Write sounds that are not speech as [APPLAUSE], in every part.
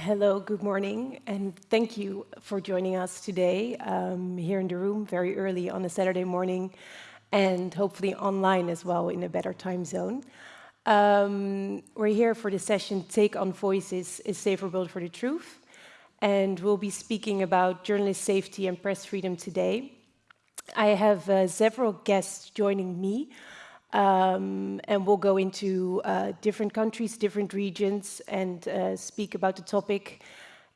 Hello, good morning, and thank you for joining us today um, here in the room very early on a Saturday morning and hopefully online as well in a better time zone. Um, we're here for the session Take on Voices, is Safer World for the Truth, and we'll be speaking about journalist safety and press freedom today. I have uh, several guests joining me um, and we'll go into uh, different countries, different regions, and uh, speak about the topic.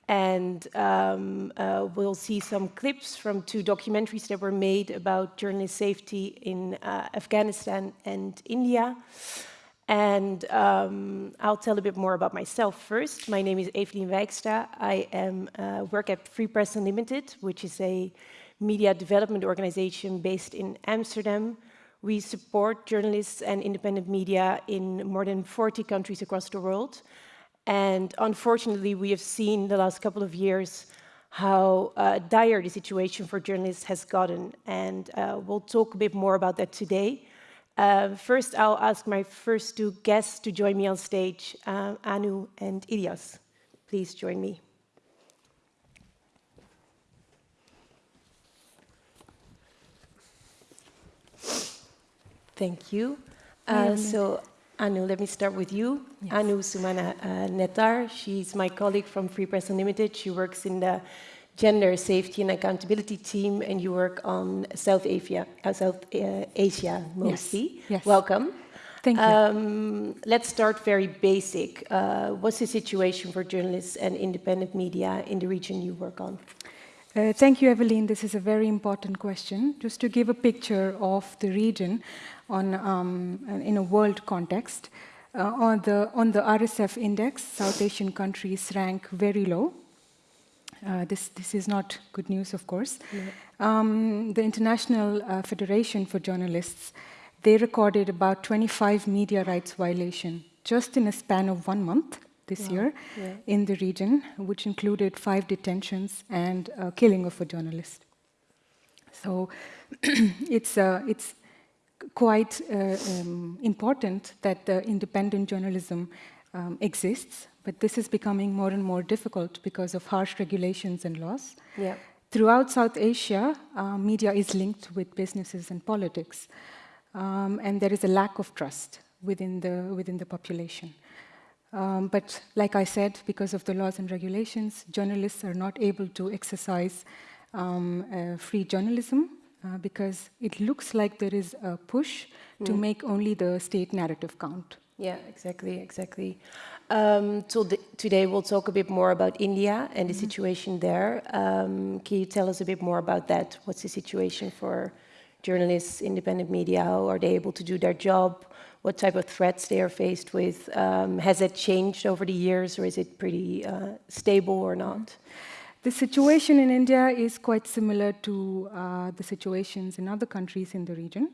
And um, uh, we'll see some clips from two documentaries that were made about journalist safety in uh, Afghanistan and India. And um, I'll tell a bit more about myself first. My name is Evelien Wijkstra. I am, uh, work at Free Press Unlimited, which is a media development organization based in Amsterdam. We support journalists and independent media in more than 40 countries across the world. And unfortunately, we have seen the last couple of years how uh, dire the situation for journalists has gotten. And uh, we'll talk a bit more about that today. Uh, first, I'll ask my first two guests to join me on stage, uh, Anu and Ilias. Please join me. Thank you. Uh, so, Anu, let me start with you. Yes. Anu Sumana uh, Nettar, she's my colleague from Free Press Unlimited. She works in the gender safety and accountability team, and you work on South Asia, uh, South uh, Asia mostly. Yes. yes. Welcome. Thank you. Um, let's start very basic. Uh, what's the situation for journalists and independent media in the region you work on? Uh, thank you, Evelyn. This is a very important question. Just to give a picture of the region, on, um, in a world context. Uh, on, the, on the RSF index, South Asian countries rank very low. Uh, this, this is not good news, of course. Um, the International uh, Federation for Journalists, they recorded about 25 media rights violation just in a span of one month this wow. year yeah. in the region, which included five detentions and killing of a journalist. So [CLEARS THROAT] it's, uh, it's quite uh, um, important that the independent journalism um, exists, but this is becoming more and more difficult because of harsh regulations and laws. Yeah. Throughout South Asia, uh, media is linked with businesses and politics, um, and there is a lack of trust within the, within the population. Um, but like I said, because of the laws and regulations, journalists are not able to exercise um, uh, free journalism uh, because it looks like there is a push mm. to make only the state narrative count. Yeah, exactly, exactly. Um, so today we'll talk a bit more about India and the mm -hmm. situation there. Um, can you tell us a bit more about that? What's the situation for journalists, independent media? How are they able to do their job? What type of threats they are faced with? Um, has it changed over the years or is it pretty uh, stable or not? Mm -hmm. The situation in India is quite similar to uh, the situations in other countries in the region.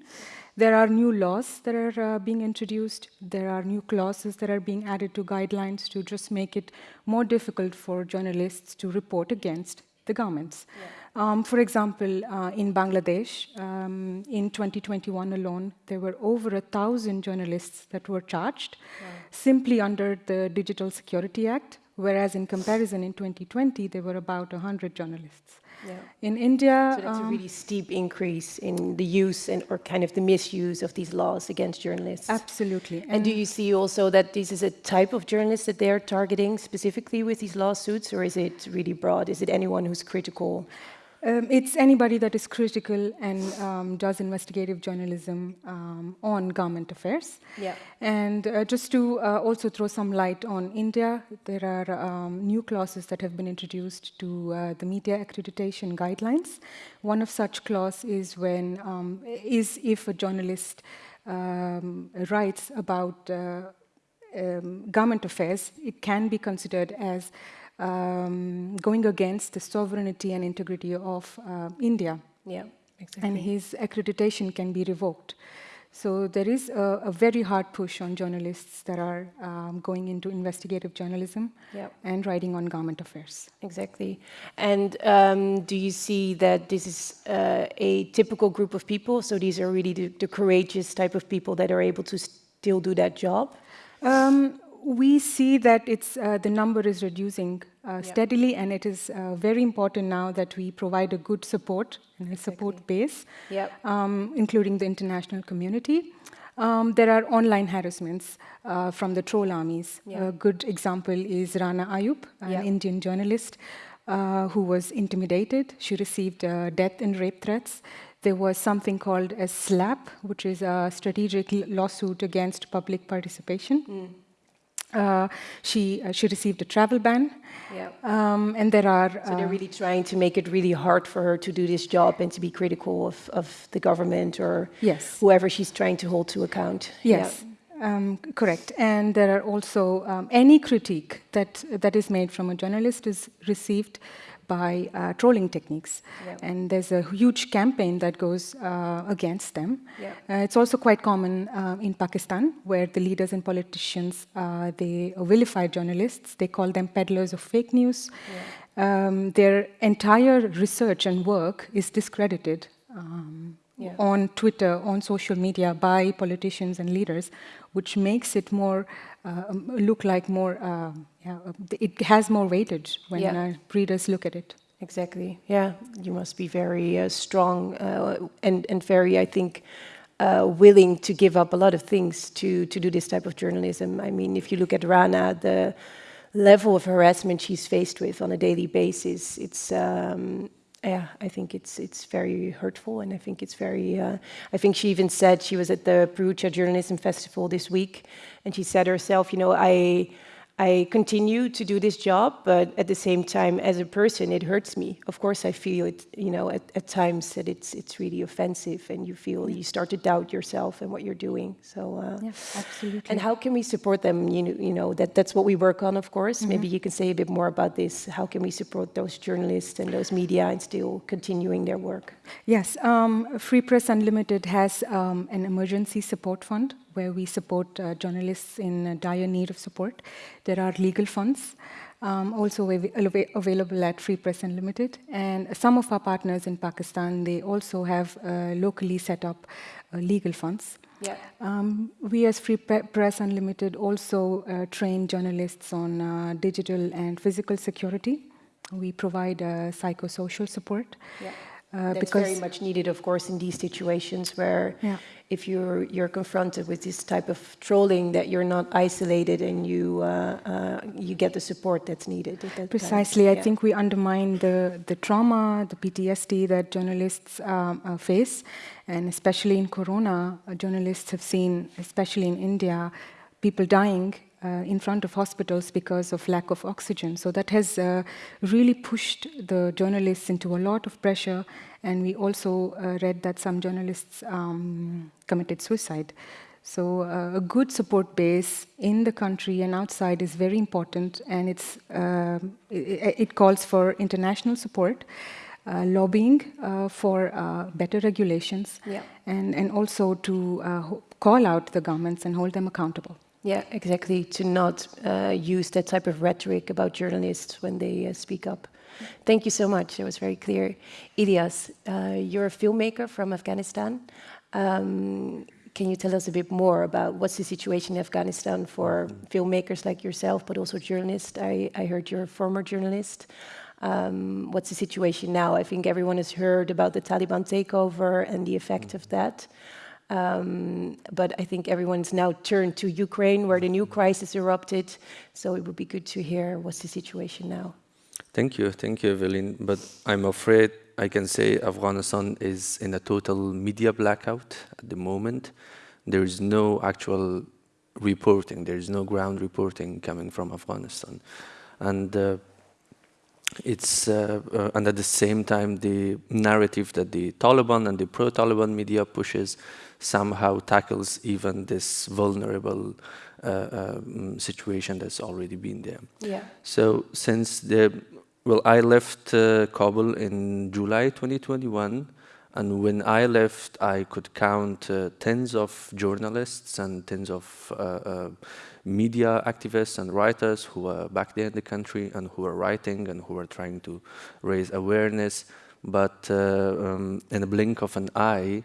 There are new laws that are uh, being introduced. There are new clauses that are being added to guidelines to just make it more difficult for journalists to report against the governments. Yeah. Um, for example, uh, in Bangladesh, um, in 2021 alone, there were over a thousand journalists that were charged yeah. simply under the Digital Security Act, whereas in comparison in 2020, there were about 100 journalists. Yeah. In India... So that's um, a really steep increase in the use and or kind of the misuse of these laws against journalists. Absolutely. And, and do you see also that this is a type of journalist that they're targeting specifically with these lawsuits, or is it really broad? Is it anyone who's critical um, it's anybody that is critical and um, does investigative journalism um, on government affairs. Yeah. And uh, just to uh, also throw some light on India, there are um, new clauses that have been introduced to uh, the media accreditation guidelines. One of such clause is when um, is if a journalist um, writes about uh, government affairs, it can be considered as um, going against the sovereignty and integrity of uh, India. Yeah, exactly. And his accreditation can be revoked. So there is a, a very hard push on journalists that are um, going into investigative journalism yep. and writing on government affairs. Exactly. And um, do you see that this is uh, a typical group of people? So these are really the, the, courageous type of people that are able to still do that job? Um, we see that it's, uh, the number is reducing uh, steadily, and it is uh, very important now that we provide a good support and a support base, yep. um, including the international community. Um, there are online harassments uh, from the troll armies. A good example is Rana Ayub, an Indian journalist uh, who was intimidated. She received uh, death and rape threats. There was something called a SLAP, which is a strategic lawsuit against public participation. Mm. Uh, she, uh, she received a travel ban. Yeah. Um, and there are... So they're uh, really trying to make it really hard for her to do this job and to be critical of, of the government or yes. whoever she's trying to hold to account. Yes. Yeah. Um, correct. And there are also um, any critique that, that is made from a journalist is received by uh, trolling techniques. Yeah. And there's a huge campaign that goes uh, against them. Yeah. Uh, it's also quite common uh, in Pakistan, where the leaders and politicians, uh, they vilify journalists. They call them peddlers of fake news. Yeah. Um, their entire research and work is discredited um, on Twitter, on social media by politicians and leaders, which makes it more uh, um, look like more, uh, yeah, it has more weightage when yeah. readers look at it. Exactly. Yeah, you must be very uh, strong uh, and and very, I think, uh, willing to give up a lot of things to to do this type of journalism. I mean, if you look at Rana, the level of harassment she's faced with on a daily basis, it's um, yeah, I think it's it's very hurtful, and I think it's very. Uh, I think she even said she was at the Perugia Journalism Festival this week, and she said herself, you know, I I continue to do this job, but at the same time, as a person, it hurts me. Of course, I feel it, you know, at, at times that it's it's really offensive, and you feel you start to doubt yourself and what you're doing. So, uh, yeah, absolutely. And how can we support them? You know, you know that that's what we work on, of course. Mm -hmm. Maybe you can say a bit more about this. How can we support those journalists and those media and still continuing their work? Yes, um, Free Press Unlimited has um, an emergency support fund where we support uh, journalists in uh, dire need of support. There are legal funds um, also av available at Free Press Unlimited. And some of our partners in Pakistan, they also have uh, locally set up uh, legal funds. Yeah. Um, we as Free Press Unlimited also uh, train journalists on uh, digital and physical security. We provide psychosocial support. Yeah. Uh, That's because very much needed, of course, in these situations where yeah. if you're you're confronted with this type of trolling, that you're not isolated and you uh, uh, you get the support that's needed. That Precisely, time. I yeah. think we undermine the the trauma, the PTSD that journalists um, uh, face, and especially in Corona, uh, journalists have seen, especially in India, people dying in front of hospitals because of lack of oxygen. So that has uh, really pushed the journalists into a lot of pressure. And we also uh, read that some journalists um, committed suicide. So uh, a good support base in the country and outside is very important. And it's, uh, it, it, calls for international support. Uh, lobbying for better regulations yeah. and, and also to call out the governments and hold them accountable. Yeah, exactly. To not uh, use that type of rhetoric about journalists when they uh, speak up. Thank you so much. It was very clear. Ilyas, uh, you're a filmmaker from Afghanistan. Um, can you tell us a bit more about what's the situation in Afghanistan for filmmakers like yourself, but also journalists? I, I heard you're a former journalist. Um, what's the situation now? I think everyone has heard about the Taliban takeover and the effect of that. Um, but I think everyone's now turned to Ukraine, where the new crisis erupted. So it would be good to hear what's the situation now. Thank you, thank you, Evelyn. But I'm afraid I can say Afghanistan is in a total media blackout at the moment. There is no actual reporting, there is no ground reporting coming from Afghanistan. And uh, it's uh, uh, and at the same time the narrative that the Taliban and the pro-Taliban media pushes somehow tackles even this vulnerable uh, um, situation that's already been there. Yeah. So since the, well, I left uh, Kabul in July 2021, and when I left, I could count uh, tens of journalists and tens of uh, uh, media activists and writers who were back there in the country and who were writing and who were trying to raise awareness. But uh, um, in a blink of an eye,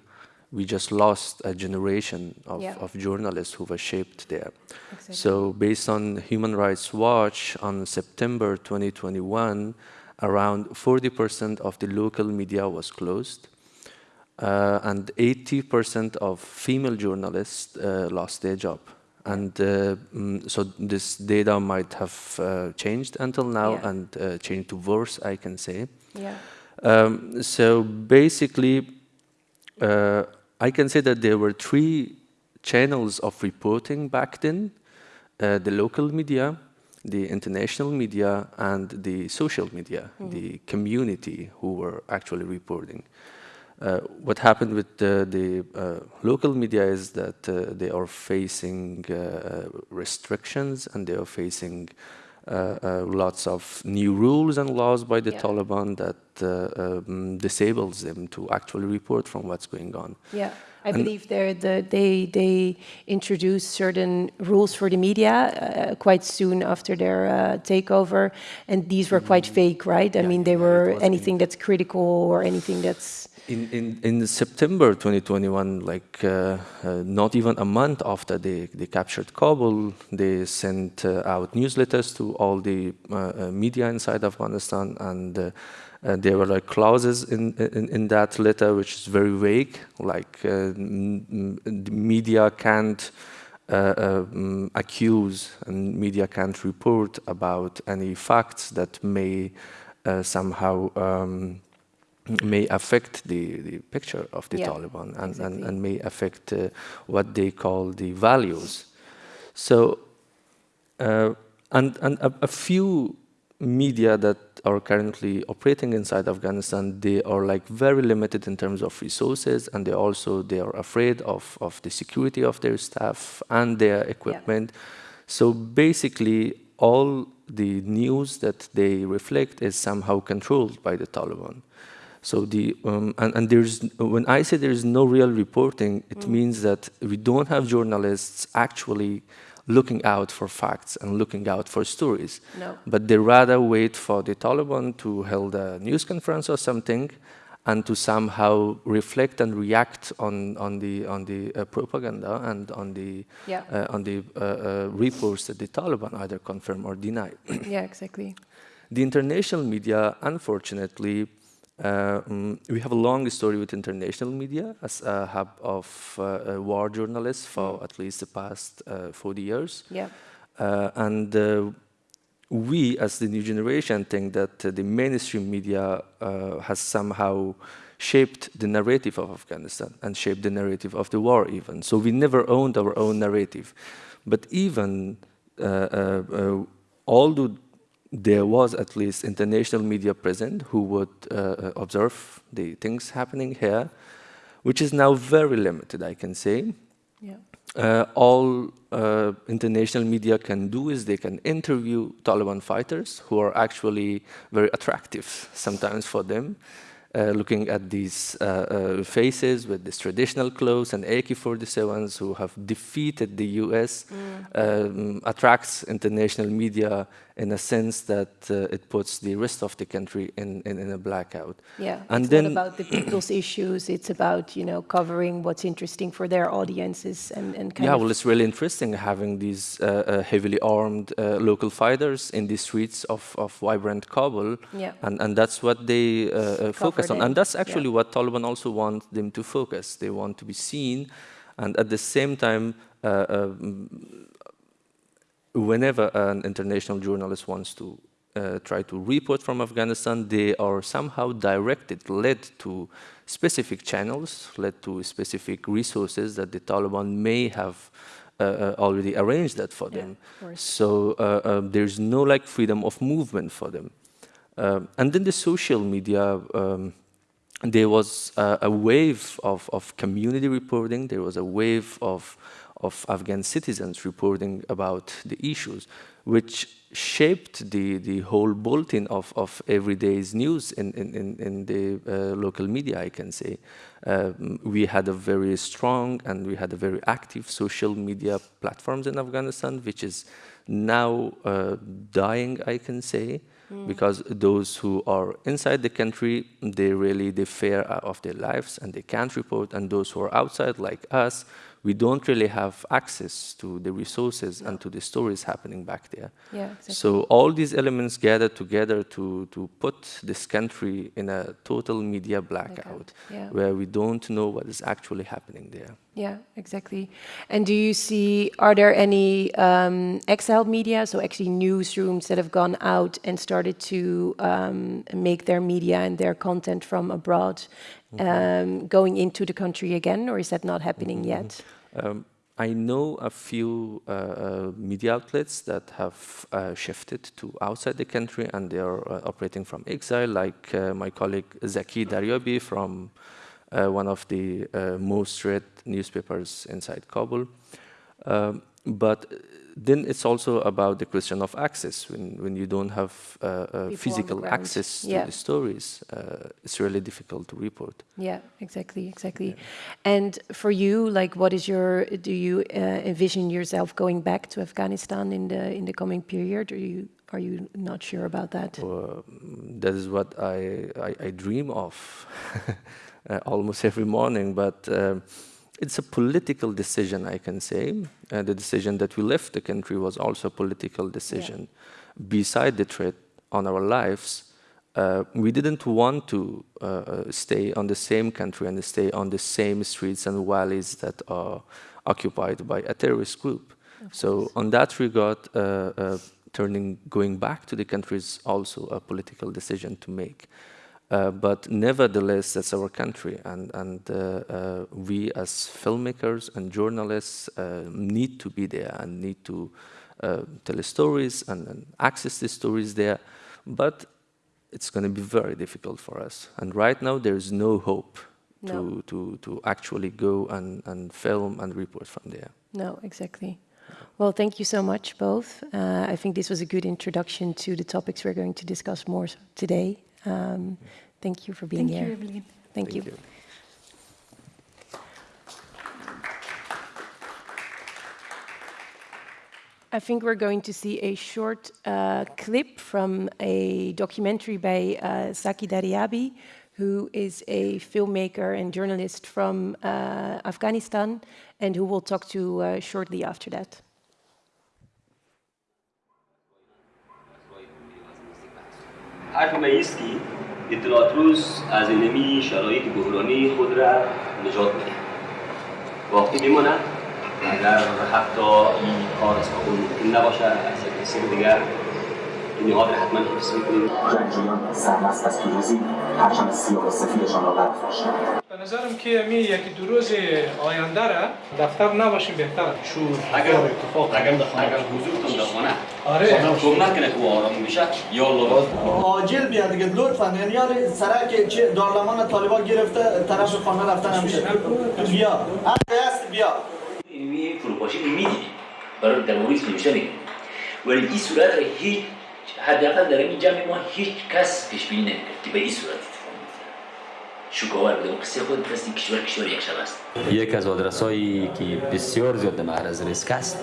we just lost a generation of, Yeah. of journalists who were shaped there. Exactly. So based on Human Rights Watch, on September 2021, around 40% of the local media was closed. Uh, and 80% of female journalists uh, lost their job. And uh, mm, so this data might have uh, changed until now Yeah. and uh, changed to worse, I can say. Yeah. Um, so basically, uh, I can say that there were three channels of reporting back then, uh, the local media, the international media, and the social media, the community who were actually reporting. Uh, what happened with the, the uh, local media is that uh, they are facing uh, restrictions and they are facing uh, uh, lots of new rules and laws by the Yeah. Taliban that uh, um, disables them to actually report from what's going on. Yeah, I And- believe the, they they introduced certain rules for the media uh, quite soon after their uh, takeover, and these were quite fake, right? I Yeah, mean, they were anything that's critical or anything that's In, in, in September 2021, like uh, uh, not even a month after they, they captured Kabul, they sent uh, out newsletters to all the uh, uh, media inside Afghanistan, and uh, there were like clauses in, in, in that letter which is very vague, like media can't accuse and media can't report about any facts that may somehow um, may affect the, the picture of the Yeah, Taliban and, exactly. and, and may affect uh, what they call the values. So, uh, and, and a, a few media that are currently operating inside Afghanistan, they are like very limited in terms of resources and they also, they are afraid of, of the security of their staff and their equipment. So basically, all the news that they reflect is somehow controlled by the Taliban. So the um, and, and there's when I say there is no real reporting, it means that we don't have journalists actually looking out for facts and looking out for stories. No. But they rather wait for the Taliban to hold a news conference or something, and to somehow reflect and react on on the on the uh, propaganda and on the Yeah. uh, on the uh, uh, reports that the Taliban either confirm or deny. yeah, exactly. The international media, unfortunately, mm, we have a long story with international media as a hub of uh, uh, war journalists for at least the past uh, 40 years. Yeah, Uh, and uh, we, as the new generation, think that uh, the mainstream media uh, has somehow shaped the narrative of Afghanistan and shaped the narrative of the war even. So we never owned our own narrative. But even uh, uh, uh, although there was at least international media present who would uh, uh, observe the things happening here, which is now very limited, I can say. yeah, Uh, all uh, international media can do is they can interview Taliban fighters who are actually very attractive sometimes for them. Uh, looking at these uh, uh, faces with these traditional clothes and AK-47s who have defeated the US um, attracts international media in a sense that uh, it puts the rest of the country in, in, in a blackout. yeah. And it's then- not about the people's issues. It's about you know covering what's interesting for their audiences and and kind yeah, of well, it's really interesting having these uh, uh, heavily armed uh, local fighters in the streets of, of vibrant Kabul, Yeah. and, and that's what they uh, uh, focus on. And that's yeah. actually what Taliban also want them to focus. They want to be seen, and at the same time, uh, uh, whenever an international journalist wants to uh, try to report from Afghanistan, they are somehow directed, led to specific channels, led to specific resources that the Taliban may have uh, uh, already arranged that for Yeah, them. So uh, um, there's no like freedom of movement for them. Um, and then the social media, um, there was uh, a wave of, of community reporting. There was a wave of, of Afghan citizens reporting about the issues, which shaped the, the whole bulletin of, of everyday's news in, in, in, the uh, local media, I can say. Um, we had a very strong and we had a very active social media platforms in Afghanistan, which is now uh, dying, I can say. mm. because those who are inside the country, they really they fear of their lives and they can't report, and those who are outside, like us, we don't really have access to the resources and to the stories happening back there. Yeah, exactly. So all these elements gather together to, to put this country in a total media blackout, yeah. where we don't know what is actually happening there. Yeah, exactly. And do you see, are there any um, exiled media, so actually newsrooms that have gone out and started to um, make their media and their content from abroad -hmm. going into the country again, or is that not happening mm -hmm. yet? Um, I know a few uh, uh, media outlets that have uh, shifted to outside the country and they are uh, operating from exile, like uh, my colleague Zaki Daryabi from uh, one of the uh, most read newspapers inside Kabul. Um, but then it's also about the question of access. When, when you don't have uh, uh, physical access yeah. to the stories, uh, it's really difficult to report. Yeah, exactly, exactly. Yeah. And for you, like, what is your? Do you uh, envision yourself going back to Afghanistan in the in the coming period, or you are you not sure about that? that is what I I, I dream of. [LAUGHS] Uh, almost every morning, but um, it's a political decision, I can say. Uh, the decision that we left the country was also a political decision. Yeah. Beside the threat on our lives, uh, we didn't want to uh, uh stay on the same country and stay on the same streets and valleys that are occupied by a terrorist group. So on that regard, uh, turning, going back to the country is also a political decision to make. Uh, but nevertheless, that's our country, and, and uh, uh, we as filmmakers and journalists uh, need to be there and need to uh, tell stories and, and, access the stories there. But it's going to be very difficult for us. And right now, there is no hope no. To, to, to actually go and, and film and report from there. No, exactly. Well, thank you so much, both. Uh, I think this was a good introduction to the topics we're going to discuss more today. Um, thank you for being thank here. You, Evelyn. Thank, thank you. you. I think we're going to see a short uh, clip from a documentary by uh, Zaki Daryabi, who is a filmmaker and journalist from uh, Afghanistan, and who we'll talk to uh, shortly after that. اطلاعات روز از اینمی شرایط بحرانی خود را نجات بده وقتی بماند اگر حتی این کار از قبول ممکن نباشه از کسی دیگر نهاد را حتما حفظ می‌کنیم جنگجویان سرمست از پیروزی پرچم سیاه و سفیدشان را برافراشتند به نظرم که می یکی دو روز آینده را دفتر نباشیم بهتر. شور اگر اتفاق اگر دخانه اگر حضورتون دخانه آره. کم نکنه که آرام میشه یا الله عاجل بیا دیگه لطفا. یعنی یار سرک چه دارلمان طالبان گرفته طرف خانه رفتن همیشه. بیا. هست بیا. این فروپاشی میدی برای نمیشه میگه ولی این صورت هیچ حداقل در این جمع ما هیچ کس پیش بینی نمی‌کرد که به این صورت اتفاق شکوار بوده. قصه خود قصه کشور کشور یک شب است. یک از آدرس هایی که بسیار زیاد در معرض ریسک است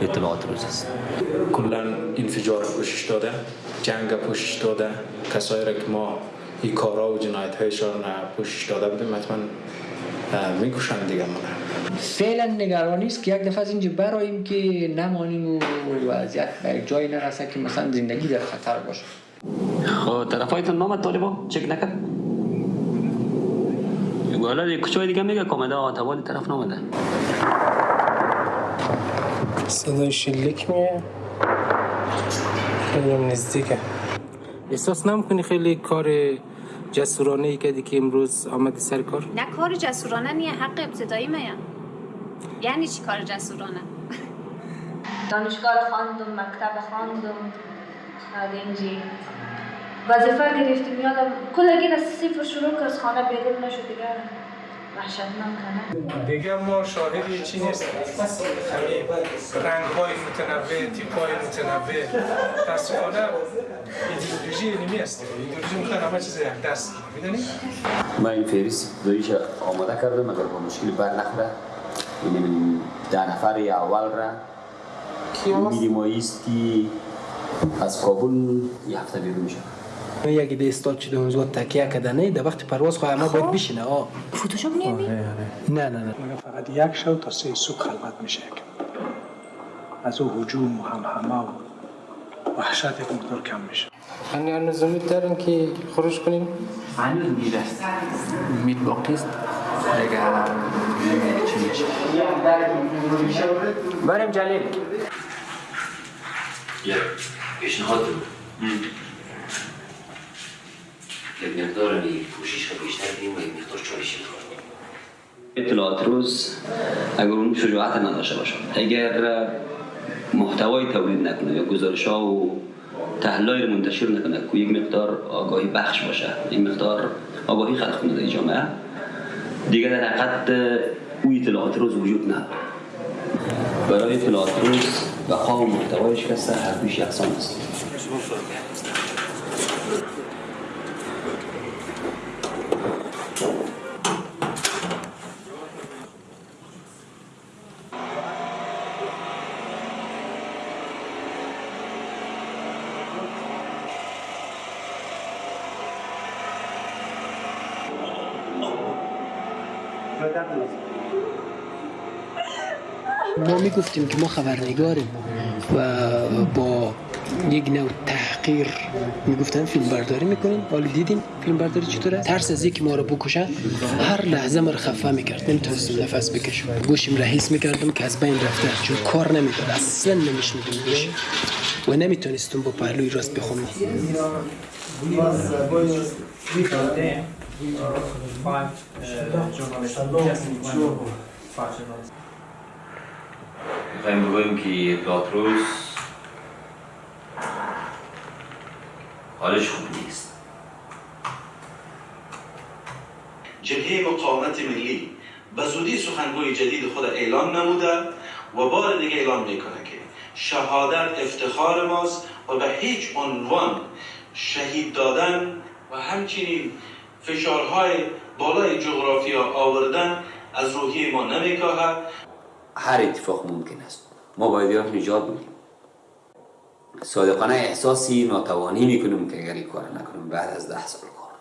اطلاعات روز است. کلا انفجار پوشش داده جنگ پوشش داده. کسایی را که ما این کارا و جنایت هایشان پوشش داده بودیم حتما می‌کشن دیگه ما فعلا نگرانی است که یک دفعه از اینجا براییم که نمانیم و وضعیت به یک جایی نرسه که مثلا زندگی در خطر باشه. خب طرفایتون نام طالبا چک نکرد. حالا دی کچای دیگه میگه کامده آتوال طرف نامده صدای شلیک میه. خیلی نزدیکه. احساس نمی‌کنی خیلی کار جسورانه ای کردی که امروز آمدی سر کار؟ نه کار جسورانه نیه حق ابتدایی میه یعنی چی کار جسورانه؟ دانشگاه خواندم مکتب خواندم اینجی. وظیفه گرفتیم یادم کلگی از صفر شروع که از خانه بیرون نشد دیگه. دیگه ما شاهد چی نیست همین رنگ های متنوع تیپ های متنوع. تصفانه ایدئولوژی علمی است. ایدئولوژی می‌خوان همه چیز یک دست می‌دونی؟ من این فهرست دایش آماده کردم اگر با مشکل بر نخوره. این ده نفر اول را میدیم است که از کابل یه هفته بیرون شد یک ده استاد شده اونجا تکیه کدنه در وقت پرواز خواهی اما باید بشینه. آه. فوتوشاپ نمی؟ نه نه نه. میگه فقط یک شو تا سه صبح خلوت میشه از او هجوم و همهمه و وحشت یک مقدار کم میشه. یعنی هنوز امید دارین که خروج کنیم هنوز امید است امید باقی است. دیگه نمی‌دونم چی میشه. بریم جلیل. یک پیشنهاد بود یک مقدار می پوشش رو بیشتر بیم و مقدار اطلاعات روز اگر اون شجاعت نداشته باشه اگر محتوای تولید نکنه یا گزارش ها و تحلیل منتشر نکنه که یک مقدار آگاهی بخش باشه یک مقدار آگاهی خلق کنه در جامعه دیگه در حقیقت او اطلاعات روز وجود نداره. برای اطلاعات روز بقا و محتوایش کسته هر دوش یکسان است. ما می‌گفتیم که ما خبرنگاریم و با یک نوع تحقیر می‌گفتن فیلم برداری می‌کنیم. حالا دیدیم فیلم برداری چطوره؟ ترس از اینکه ما رو بکشن هر لحظه ما رو خفه می‌کرد. نمی‌تونستیم نفس بکشم گوشیم را می‌کردم که از بین رفته چون کار نمی‌کرد. اصلا نمیشنیدیم گوش و نمی‌تونستم با پهلوی راست بخونم می‌خوایم بگوییم که اطلاعات روز حالش خوب نیست. جبهه مقاومت ملی به زودی سخنگوی جدید خود اعلام نموده و بار دیگه اعلام می‌کنه که شهادت افتخار ماست و به هیچ عنوان شهید دادن و همچنین فشارهای بالای جغرافیا آوردن از روحی ما نمیکاهد. هر اتفاق ممکن است. ما باید یا نجات بدیم. صادقانه احساسی ناتوانی می‌کنیم که اگر این کار نکنیم بعد از ده سال کار.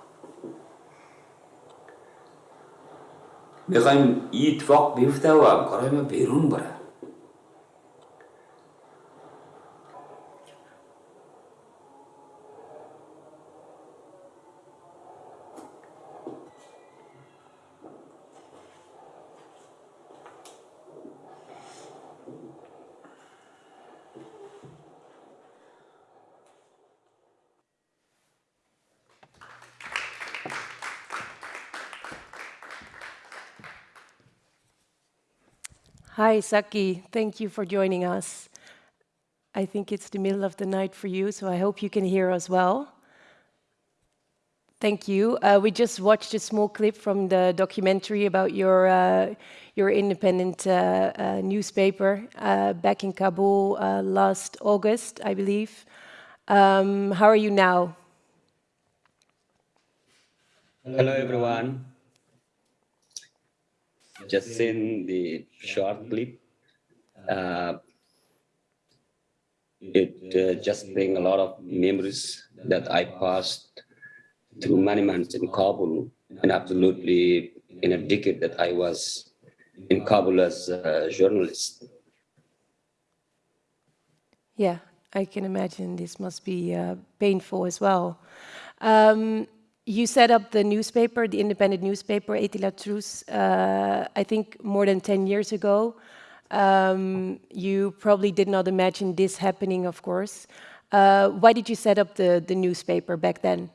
می‌خوایم این اتفاق بیفته و همکارای ما بیرون بره. Hi, Zaki. Thank you for joining us. I think it's the middle of the night for you, so I hope you can hear us well. Thank you. Uh, we just watched a small clip from the documentary about your uh, your independent uh, uh newspaper uh, back in Kabul uh, last August, I believe. Um, how are you now? Hello, everyone. Just seen the short clip. Uh, it uh, just bring a lot of memories that I passed through many months in Kabul and absolutely in a decade that I was in Kabul as a journalist. Yeah, I can imagine this must be uh, painful as well. Um, you set up the newspaper, the independent newspaper, Etilaat Roz, uh, I think more than 10 years ago. Um, you probably did not imagine this happening, of course. Uh, why did you set up the, the newspaper back then?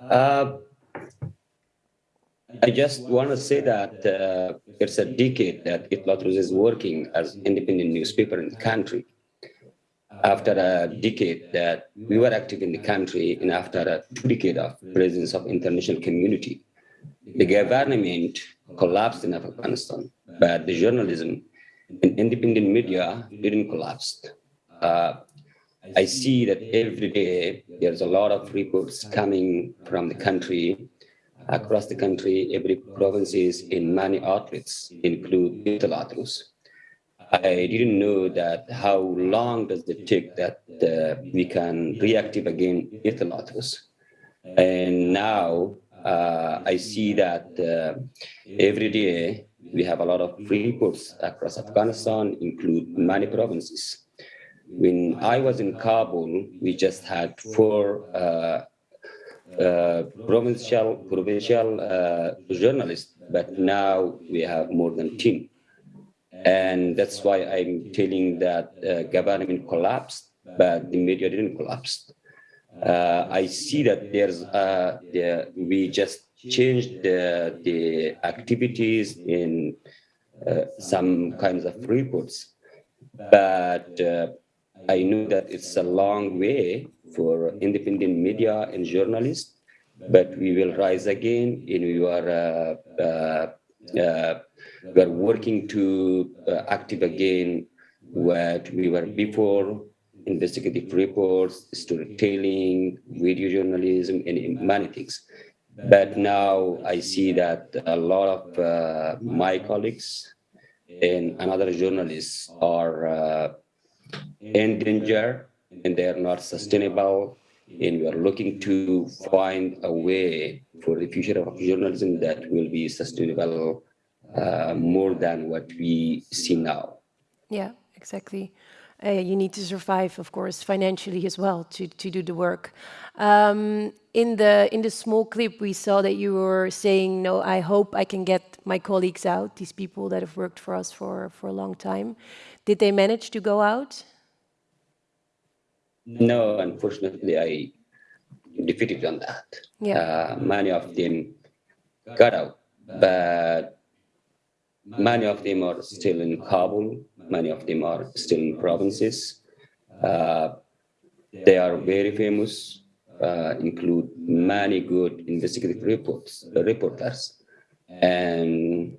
Uh, I just want to say that uh, it's a decade that Etilaat Roz is working as independent newspaper in the country. After a decade that we were active in the country and after a two decade of presence of international community, the government collapsed in Afghanistan, but the journalism and independent media didn't collapse. Uh, I see that every day there's a lot of reports coming from the country, across the country, every provinces in many outlets include Etilaat Roz. I didn't know that how long does it take that uh, we can reactive again Etilaat Roz. And now uh, I see that uh, every day we have a lot of reports across Afghanistan, include many provinces. When I was in Kabul, we just had four uh, uh, provincial provincial uh, journalists, but now we have more than 10. And that's why I'm telling that uh, government collapsed, but the media didn't collapse. Uh, I see that there's uh, the, we just changed the, the activities in uh, some kinds of reports, but uh, I know that it's a long way for independent media and journalists, but we will rise again and we are uh, we are working to uh, active again what we were before, investigative reports, storytelling, video journalism, and many things. But now I see that a lot of uh, my colleagues and another journalists are uh, in danger and they are not sustainable. And we are looking to find a way for the future of journalism that will be sustainable uh, more than what we see now. Yeah, exactly. Uh, you need to survive, of course, financially as well to, to do the work. Um, in the in the small clip, we saw that you were saying, "No, I hope I can get my colleagues out. These people that have worked for us for for a long time." Did they manage to go out? No, unfortunately, I defeated on that. Yeah. Uh, many of them got out, but many of them are still in Kabul. Many of them are still in provinces. Uh, they are very famous, uh, include many good investigative reports, uh, reporters, and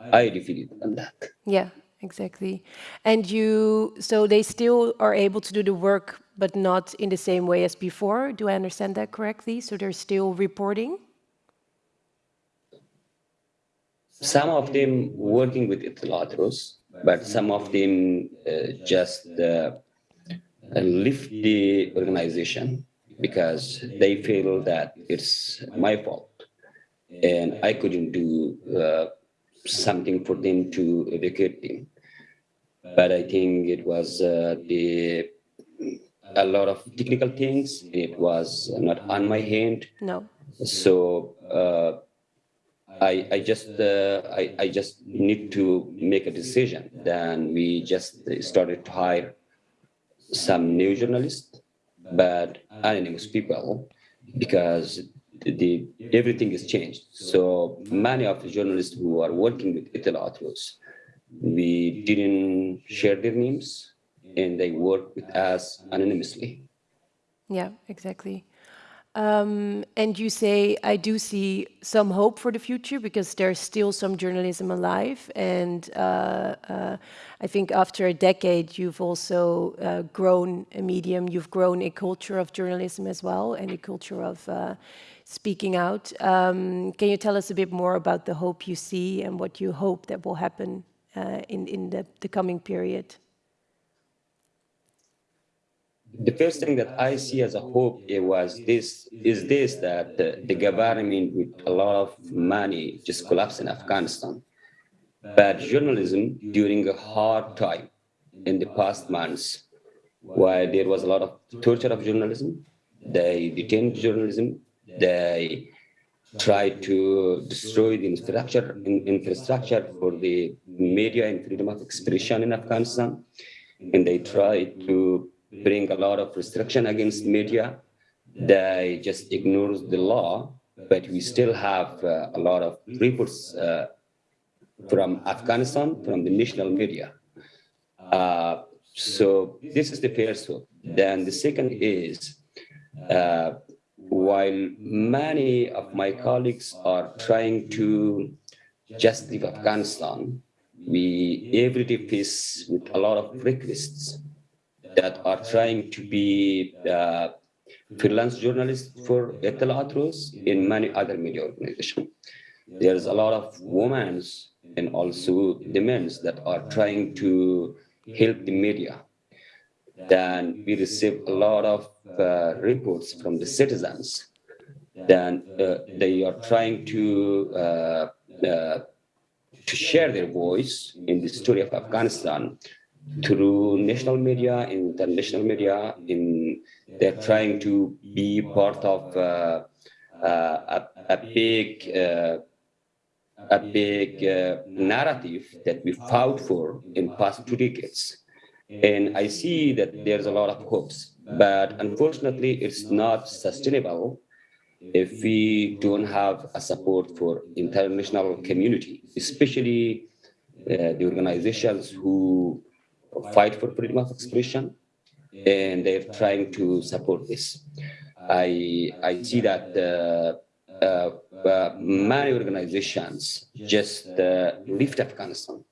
I defeated on that. Yeah, exactly. And you, so they still are able to do the work, but not in the same way as before. Do I understand that correctly? So they're still reporting? Some of them working with Etilaat Roz, but some of them uh, just uh, the organization because they feel that it's my fault and I couldn't do uh, something for them to educate them. But I think it was uh, the a lot of technical things. It was not on my hand. No. So uh, I I just uh, I I just need to make a decision. Then we just started to hire some new journalists, but anonymous people, because the, everything is changed. So many of the journalists who are working with Etilaat Roz, we didn't share their names and they work with us anonymously. Yeah, exactly. Um, and you say, I do see some hope for the future because there's still some journalism alive. And uh, uh, I think after a decade, you've also uh, grown a medium, you've grown a culture of journalism as well, and a culture of uh, speaking out. Um, can you tell us a bit more about the hope you see and what you hope that will happen uh, in, in the, the coming period? the first thing that I see as a hope it was this is this that the, the government with a lot of money just collapsed in Afghanistan. But journalism during a hard time in the past months, while there was a lot of torture of journalism, they detained journalism, they try to destroy the infrastructure, infrastructure for the media and freedom of expression in Afghanistan, and they try to bring a lot of restriction against media. They just ignores the law, but we still have uh, a lot of reports uh, from Afghanistan, from the national media. Uh, so this is the first one. Then the second is, uh, while many of my colleagues are trying to just leave Afghanistan, we every day face with a lot of requests that are trying to be uh, freelance journalists for Etilaat Roz in many other media organizations. There's a lot of women and also the men that are trying to help the media. Then we receive a lot of uh, reports from the citizens. Then uh, they are trying to uh, uh, to share their voice in the story of Afghanistan through national media, international media. In they're trying to be part of uh, uh, a, a big a big narrative that we fought for in past two decades. And I see that there's a lot of hopes, but unfortunately, it's not sustainable if we don't have a support for international community, especially uh, the organizations who fight for freedom of expression, and they're trying to support this. I, I see that uh, uh, uh many organizations just uh, left Afghanistan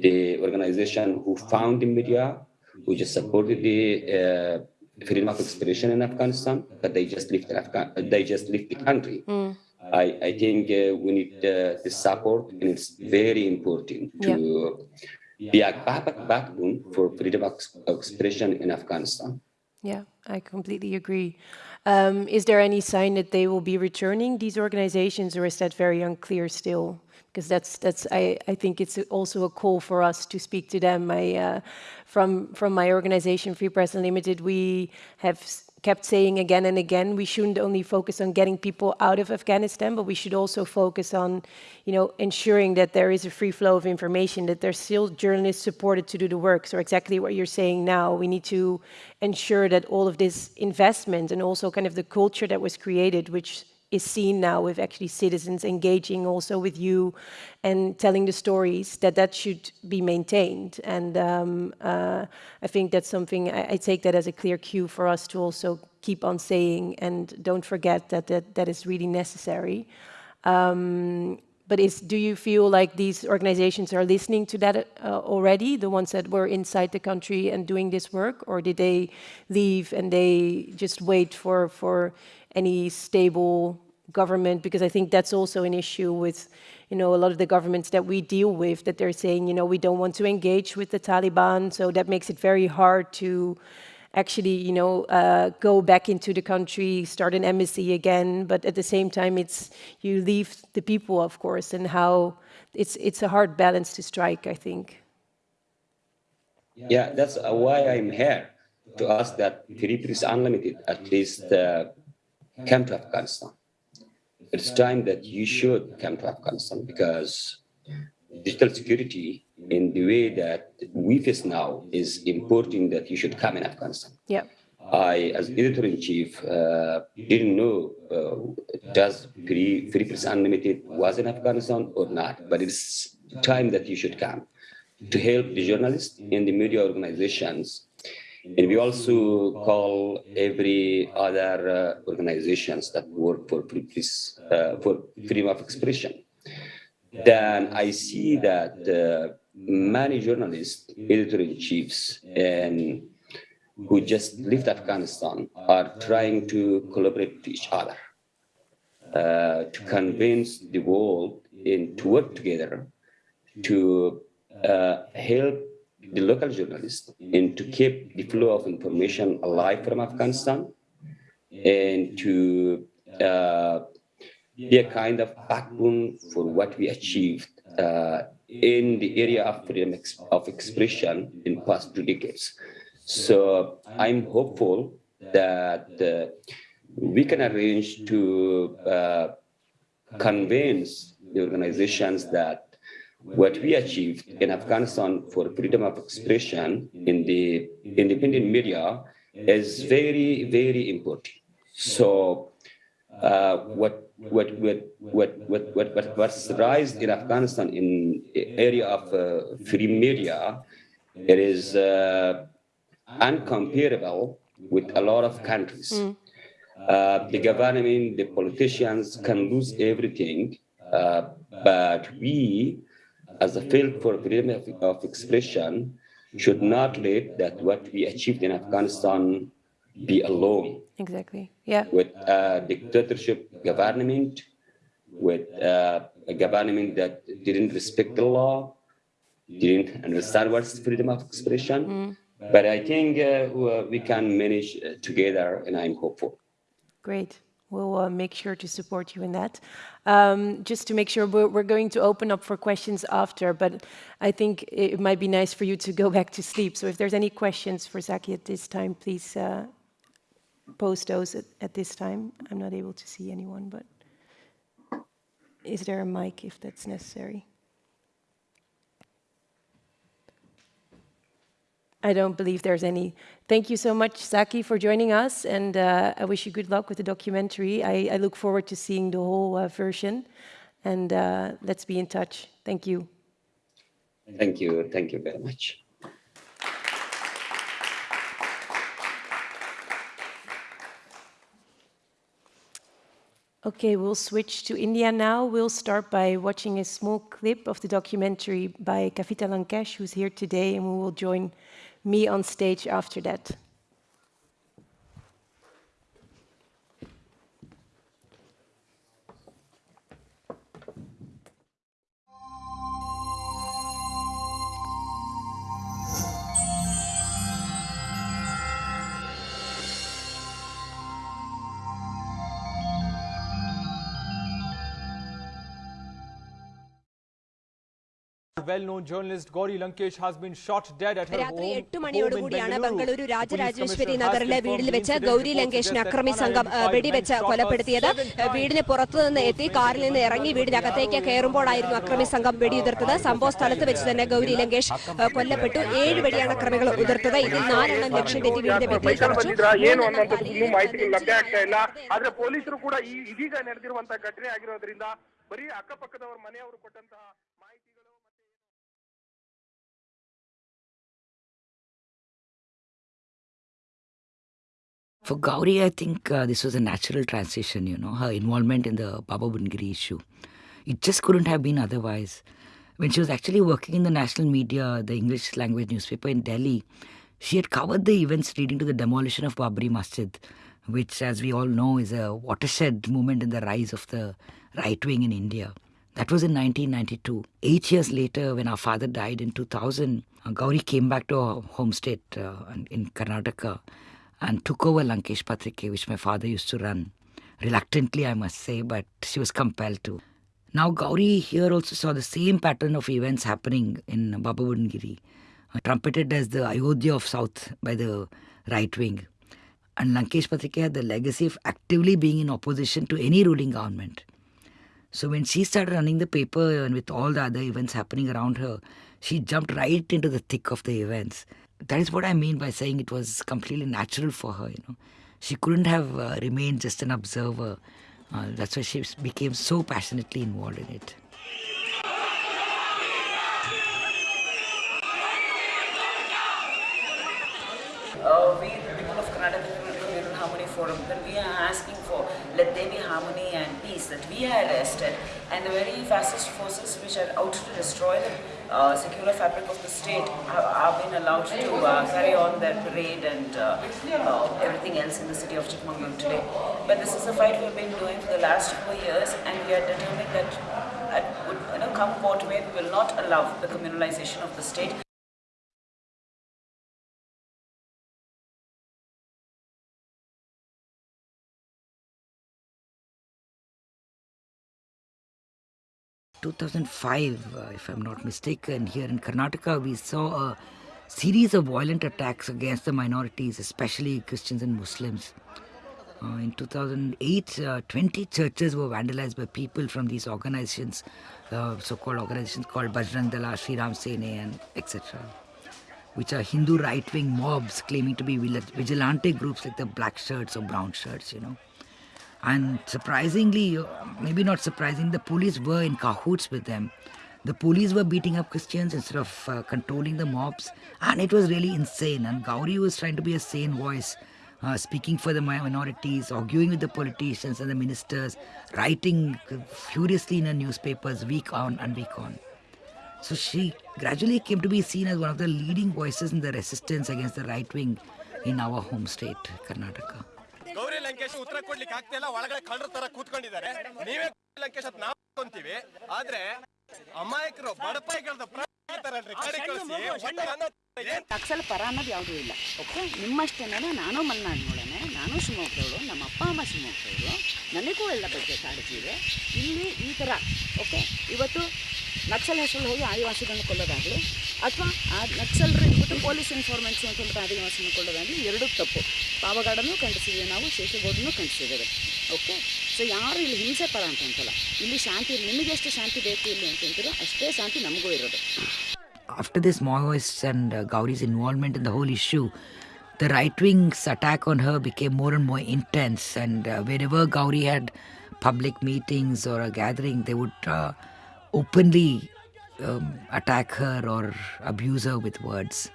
the organization who found the media, who just supported the uh, freedom of expression in Afghanistan, but they just left Afghan they just left the country. Mm. I, I think uh, we need uh, the support, and it's very important to yeah. be a back backbone for freedom of expression in Afghanistan. Yeah, I completely agree. Um, is there any sign that they will be returning these organizations, or is that very unclear still? Because that's that's I, I think it's also a call for us to speak to them. I uh, from from my organization Free Press Unlimited, we have kept saying again and again we shouldn't only focus on getting people out of Afghanistan, but we should also focus on, you know, ensuring that there is a free flow of information, that there's still journalists supported to do the work. So exactly what you're saying now, we need to ensure that all of this investment and also kind of the culture that was created, which is seen now with actually citizens engaging also with you and telling the stories, that that should be maintained. And um, uh, I think that's something, I, I, take that as a clear cue for us to also keep on saying and don't forget that that, that is really necessary. Um, but is, do you feel like these organizations are listening to that uh, already, the ones that were inside the country and doing this work, or did they leave and they just wait for, for any stable government, because I think that's also an issue with, you know, a lot of the governments that we deal with, that they're saying, you know, we don't want to engage with the Taliban, so that makes it very hard to actually, you know, uh, go back into the country, start an embassy again, but at the same time, it's you leave the people, of course, and how it's it's a hard balance to strike, I think. Yeah, that's why I'm here to ask that Free Press Unlimited at least uh, come to Afghanistan it's time that you should come to Afghanistan because digital security in the way that we face now is important that you should come in Afghanistan. Yeah. I, as editor-in-chief, uh, didn't know uh, does Free, Free Press Unlimited was in Afghanistan or not, but it's time that you should come to help the journalists and the media organizations and we also call every other uh, organizations that work for uh, for freedom of expression. Then I see that uh, many journalists, editor-in-chiefs, and who just left Afghanistan are trying to collaborate with each other uh, to convince the world and to work together to uh, help the local journalists and to keep the flow of information alive from Afghanistan and to uh, be a kind of backbone for what we achieved uh, in the area of freedom of expression in past two decades. So I'm hopeful that uh, we can arrange to uh, convince the organizations that what we achieved in Afghanistan for freedom of expression in the independent media is very, very important. So uh, what, what, what, what, what, what, what was raised in Afghanistan in area of uh, free media, it is uh, uncomparable with a lot of countries. Mm. Uh, the government, the politicians can lose everything, uh, but we as a field for freedom of, of expression should not let that what we achieved in Afghanistan be alone. Exactly. Yeah. With a dictatorship government, with uh, a government that didn't respect the law, didn't understand what's freedom of expression. But I think uh, we can manage uh, together, and I'm hopeful. Great. We'll uh, make sure to support you in that. Um, just to make sure, we're, we're going to open up for questions after, but I think it might be nice for you to go back to sleep. So if there's any questions for Zaki at this time, please uh, post those at, at this time. I'm not able to see anyone, but is there a mic if that's necessary? I don't believe there's any. Thank you so much, Zaki, for joining us, and uh, I wish you good luck with the documentary. I, I look forward to seeing the whole uh, version, and uh, let's be in touch. Thank you. Thank you. Thank you very much. Okay, we'll switch to India now. We'll start by watching a small clip of the documentary by Kavita Lankesh, who's here today, and we will join me on stage after that. Well-known journalist Gauri Lankesh has been shot dead at her രാത്രി home, എട്ട് home മണിയോടുകൂടിയാണ് in Bengaluru Bengaluru. Rajarajeshwari Police നഗറിലെ commissioner has വീടിൽ വെച്ച് confirmed the Gauri incident. ലങ്കേഷിനെ Reports അക്രമി suggest that സംഘം 105 വെടിവെച്ച് men shot her കൊലപ്പെടുത്തിയത് seven times. വീടിന് പുറത്തു നിന്ന് എത്തി കാറിൽ നിന്ന് ഇറങ്ങി വീടിനകത്തേക്ക് കയറുമ്പോഴായിരുന്നു അക്രമി സംഘം വെടിയുതിർത്തത് സംഭവ സ്ഥലത്ത് വെച്ച് തന്നെ ഗൗരി ലങ്കേഷ് ഏഹ്, കൊല്ലപ്പെട്ടു ഏഴ് വെടിയാണ് അക്രമികൾ ഉതിർത്തത് ഇതിൽ നാലെണ്ണം ലക്ഷ്യം തെറ്റി വീടിന്റെ ഭിത്തിയിൽ ಬೈಕಲ್ಲಿ തറച്ചു ಬಂದಿದ್ರಾ ಏನು ಅನ್ನೋಂಥದ್ದು ಇನ್ನೂ ಮಾಹಿತಿಗಳು ಲಭ್ಯ ಆಗ್ತಾ ಇಲ್ಲ ಆದ್ರೆ ಪೊಲೀಸರು ಕೂಡ ಈ ಇದೀಗ ನಡೆದಿರುವಂತಹ ಘಟನೆ ಆಗಿರೋದ್ರಿಂದ ಬರೀ ಅಕ್ಕಪಕ್ಕದವರ ಮನೆಯವರು ಕೊಟ್ಟಂತಹ For Gauri, I think uh, this was a natural transition, you know, her involvement in the Baba Budangiri issue. It just couldn't have been otherwise. When she was actually working in the national media, the English language newspaper in Delhi, she had covered the events leading to the demolition of Babri Masjid, which, as we all know, is a watershed moment in the rise of the right wing in India. That was in 1992. Eight years later, when our father died in 2000, uh, Gauri came back to her home state uh, in Karnataka and took over Lankesh Patrike, which my father used to run. Reluctantly, I must say, but she was compelled to. Now, Gauri here also saw the same pattern of events happening in Baba Budangiri, uh, trumpeted as the Ayodhya of South by the right wing. And Lankesh Patrike had the legacy of actively being in opposition to any ruling government. So when she started running the paper and with all the other events happening around her, she jumped right into the thick of the events. That is what I mean by saying it was completely natural for her. You know, she couldn't have uh, remained just an observer. Uh, that's why she became so passionately involved in it. uh, we, people of Karnataka People Harmony Forum, that we are asking for, let there be harmony and peace, that we are arrested, and the very fascist forces which are out to destroy the uh, secular fabric of the state have, been allowed to uh, carry on their parade and uh, uh, everything else in the city of Chikmagalur today. But this is a fight we've been doing for the last four years, and we are determined that at, you know, come what may, we will not allow the communalization of the state. Two thousand five, uh, if I'm not mistaken, here in Karnataka, we saw a series of violent attacks against the minorities, especially Christians and Muslims. Uh, in 2008, uh, 20 churches were vandalized by people from these organizations, uh, so-called organizations called Bajrang Dala, Sri Ram Sene, and etc., which are Hindu right-wing mobs claiming to be vigilante groups like the black shirts or brown shirts, you know. And surprisingly, maybe not surprising, the police were in cahoots with them. The police were beating up Christians instead of uh, controlling the mobs, and it was really insane. And Gauri was trying to be a sane voice, uh, speaking for the minorities, arguing with the politicians and the ministers, writing furiously in her newspapers week on and week on. So she gradually came to be seen as one of the leading voices in the resistance against the right wing in our home state, Karnataka. Gauri Lankesh ಉತ್ತರ ಕೊಡ್ಲಿಕ್ಕೆ ಆಗ್ತಿಲ್ಲ ಒಳಗಡೆ ಕಳ್ಳರ ತರ ಕೂತ್ಕೊಂಡಿದ್ದಾರೆ. ನೀವೇ ಲಂಕೇಶ್ ಅಂತ ನಾವು ಅನ್ಕೊಂತೀವಿ ಆದ್ರೆ ಅಮಾಯಕರು ಬಡಪಾಯಿಗಳದ ನಕ್ಸಲ್ ಪರ ಅನ್ನೋದು ಯಾವುದೂ ಇಲ್ಲ ಓಕೆ? ನಿಮ್ಮಷ್ಟೇನೆ ನಾನು ಮಲೆನಾಡಿನೊಳನೆ ನಾನು ಶಿವಮೊಗ್ಗದವಳು ನಮ್ಮ ಅಪ್ಪ ಅಮ್ಮ ಶಿವಮೊಗ್ಗದವರು ನನಗೂ ಎಲ್ಲ ಬಗ್ಗೆ ಕಾಳಜಿ ಇದೆ. ಇಲ್ಲಿ ಈ ಥರ ಓಕೆ? ಇವತ್ತು ನಕ್ಸಲ್ ಹೆಸರು ಹೋಗಿ ಆದಿವಾಸಿಗಳನ್ನು ಕೊಡೋದಾಗಲಿ ಅಥವಾ ಆ ನಕ್ಸಲ್ ಇಟ್ಬಿಟ್ಟು ಪೊಲೀಸ್ ಇನ್ಫಾರ್ಮೆನ್ಸ್ ಅಂತಂದ್ಬಿಟ್ಟು ಆದಿವಾಸಿಯನ್ನು ಕೊಡೋದಾಗಲಿ ಎರಡೂ ತಪ್ಪು. ಪಾವಗಾಡನ್ನು ಕಂಡಿಸಿದ್ದೀವಿ ನಾವು ಶೇಷಗೌಡನ್ನು ಕಂಡಿಸಿದ್ದೇವೆ ಓಕೆ ಸೊ ಯಾರು ಇಲ್ಲಿ ಹಿಂಸೆ ಪರ ಅಂತಂತಲ್ಲ ಇಲ್ಲಿ ಶಾಂತಿ ಇಲ್ಲಿ ನಿಮಗೆಷ್ಟು ಶಾಂತಿ ಬೇಕು ಇಲ್ಲಿ ಅಂತಂದ್ರೆ ಅಷ್ಟೇ ಶಾಂತಿ ನಮಗೂ ಇರೋದು. After this Maoists and Gauri's involvement in the whole issue the right wings attack on her became more and more intense and wherever Gauri had public meetings or a gathering they would openly um, attack her or abuse her with words.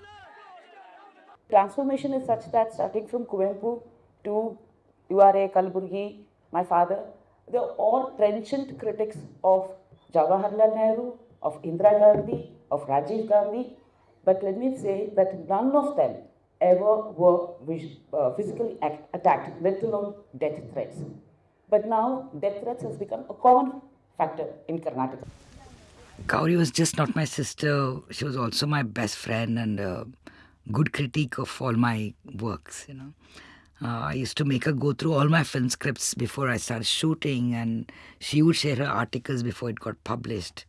Transformation is such that starting from Kuvempu to URA, Kalburgi, my father, they're all trenchant critics of Jawaharlal Nehru, of Indira Gandhi, of Rajiv Gandhi. But let me say that none of them ever were uh, physically act- attacked, let alone death threats. But now death threats has become a common factor in Karnataka. Gauri was just not my sister, she was also my best friend and a good critique of all my works, you know. Uh, I used to make her go through all my film scripts before I started shooting, and she would share her articles before it got published.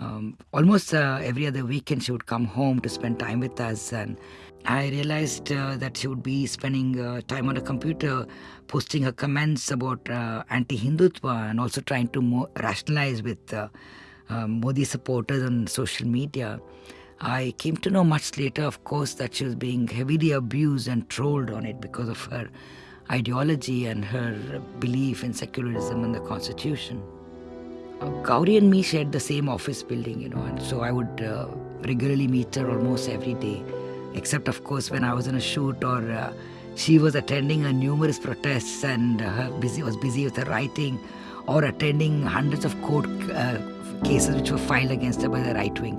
Um, almost uh, every other weekend, she would come home to spend time with us, and I realized uh, that she would be spending uh, time on a computer, posting her comments about uh, anti-Hindutva, and also trying to rationalize with uh, Modi supporters on social media. I came to know much later, of course, that she was being heavily abused and trolled on it because of her ideology and her belief in secularism and the constitution. Uh, Gauri and me shared the same office building, you know, and so I would uh, regularly meet her almost every day, except, of course, when I was in a shoot or uh, she was attending a numerous protests and her busy was busy with her writing or attending hundreds of court uh, cases which were filed against her by the right wing.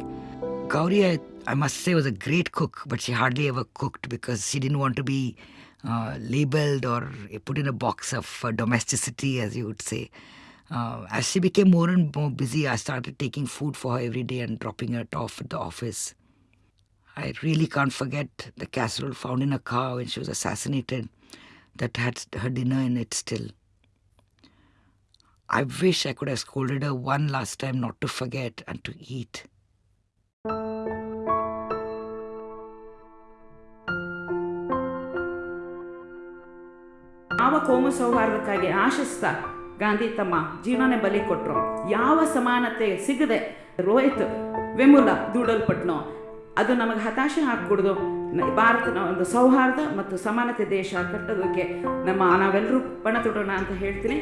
Gauri, I, I must say, was a great cook, but she hardly ever cooked because she didn't want to be uh, labeled or put in a box of uh, domesticity, as you would say. Uh, as she became more and more busy, I started taking food for her every day and dropping her off at the office. I really can't forget the casserole found in her car when she was assassinated that had her dinner in it still. I wish I could have scolded her one last time not to forget and to eat. ಯಾವ ಕೋಮು ಸೌಹಾರ್ದಕ್ಕಾಗಿ ಆಶಿಸ್ತಾ ಗಾಂಧಿ ತಮ್ಮ ಜೀವನನೇ ಬಲಿ ಕೊಟ್ಟರು ಯಾವ ಸಮಾನತೆ ಸಿಗದೆ ರೋಹಿತ್ ವೆಮುಲ ದೂಡಲ್ಪಟ್ನೋ, ಅದು ನಮಗೆ ಹತಾಶೆ ಹಾಕ್ಬಿಡ್ದು ಭಾರತನ ಒಂದು ಸೌಹಾರ್ದ ಮತ್ತು ಸಮಾನತೆ ದೇಶ ಕಟ್ಟೋದಕ್ಕೆ ನಮ್ಮ ನಾವೆಲ್ಲರೂ ಪಣ ತೊಡೋಣ ಅಂತ ಹೇಳ್ತೀನಿ.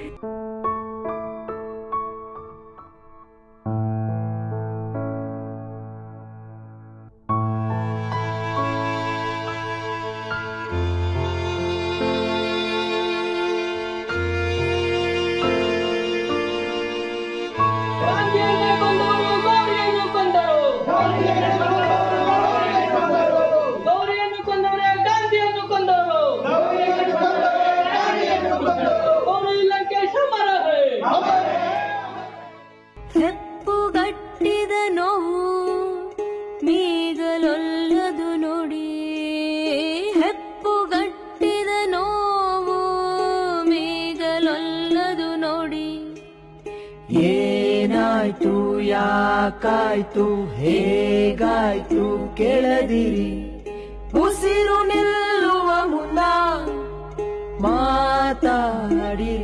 ಯಾಕಾಯ್ತು? ಹೇಗಾಯ್ತು ಕೆಳದಿರಿ. ಉಸಿರು ನಿಲ್ಲುವ ಮುನ್ನ ಮಾತಾಡಿರಿ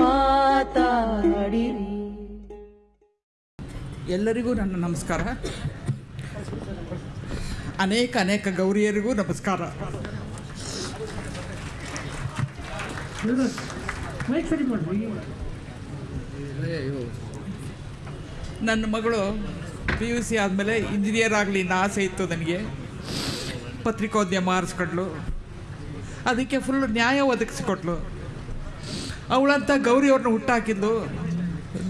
ಮಾತಾಡಿರಿ. ಎಲ್ಲರಿಗೂ ನನ್ನ ನಮಸ್ಕಾರ. ಅನೇಕ ಅನೇಕ ಗೌರಿಯರಿಗೂ ನಮಸ್ಕಾರ. ಮೈಕ್ ಸರಿ ಮಾಡ್ರಿ. ನನ್ನ ಮಗಳು ಪಿ ಯು ಸಿ ಆದಮೇಲೆ ಇಂಜಿನಿಯರ್ ಆಗಲಿ ಅಂತ ಆಸೆ ಇತ್ತು ನನಗೆ. ಪತ್ರಿಕೋದ್ಯಮ ಆರಿಸ್ಕೊಟ್ಲು ಅದಕ್ಕೆ ಫುಲ್ ನ್ಯಾಯ ಒದಗಿಸಿಕೊಟ್ಲು. ಅವಳಂತ ಗೌರಿ ಅವ್ರನ್ನ ಹುಟ್ಟಾಕಿದ್ಲು.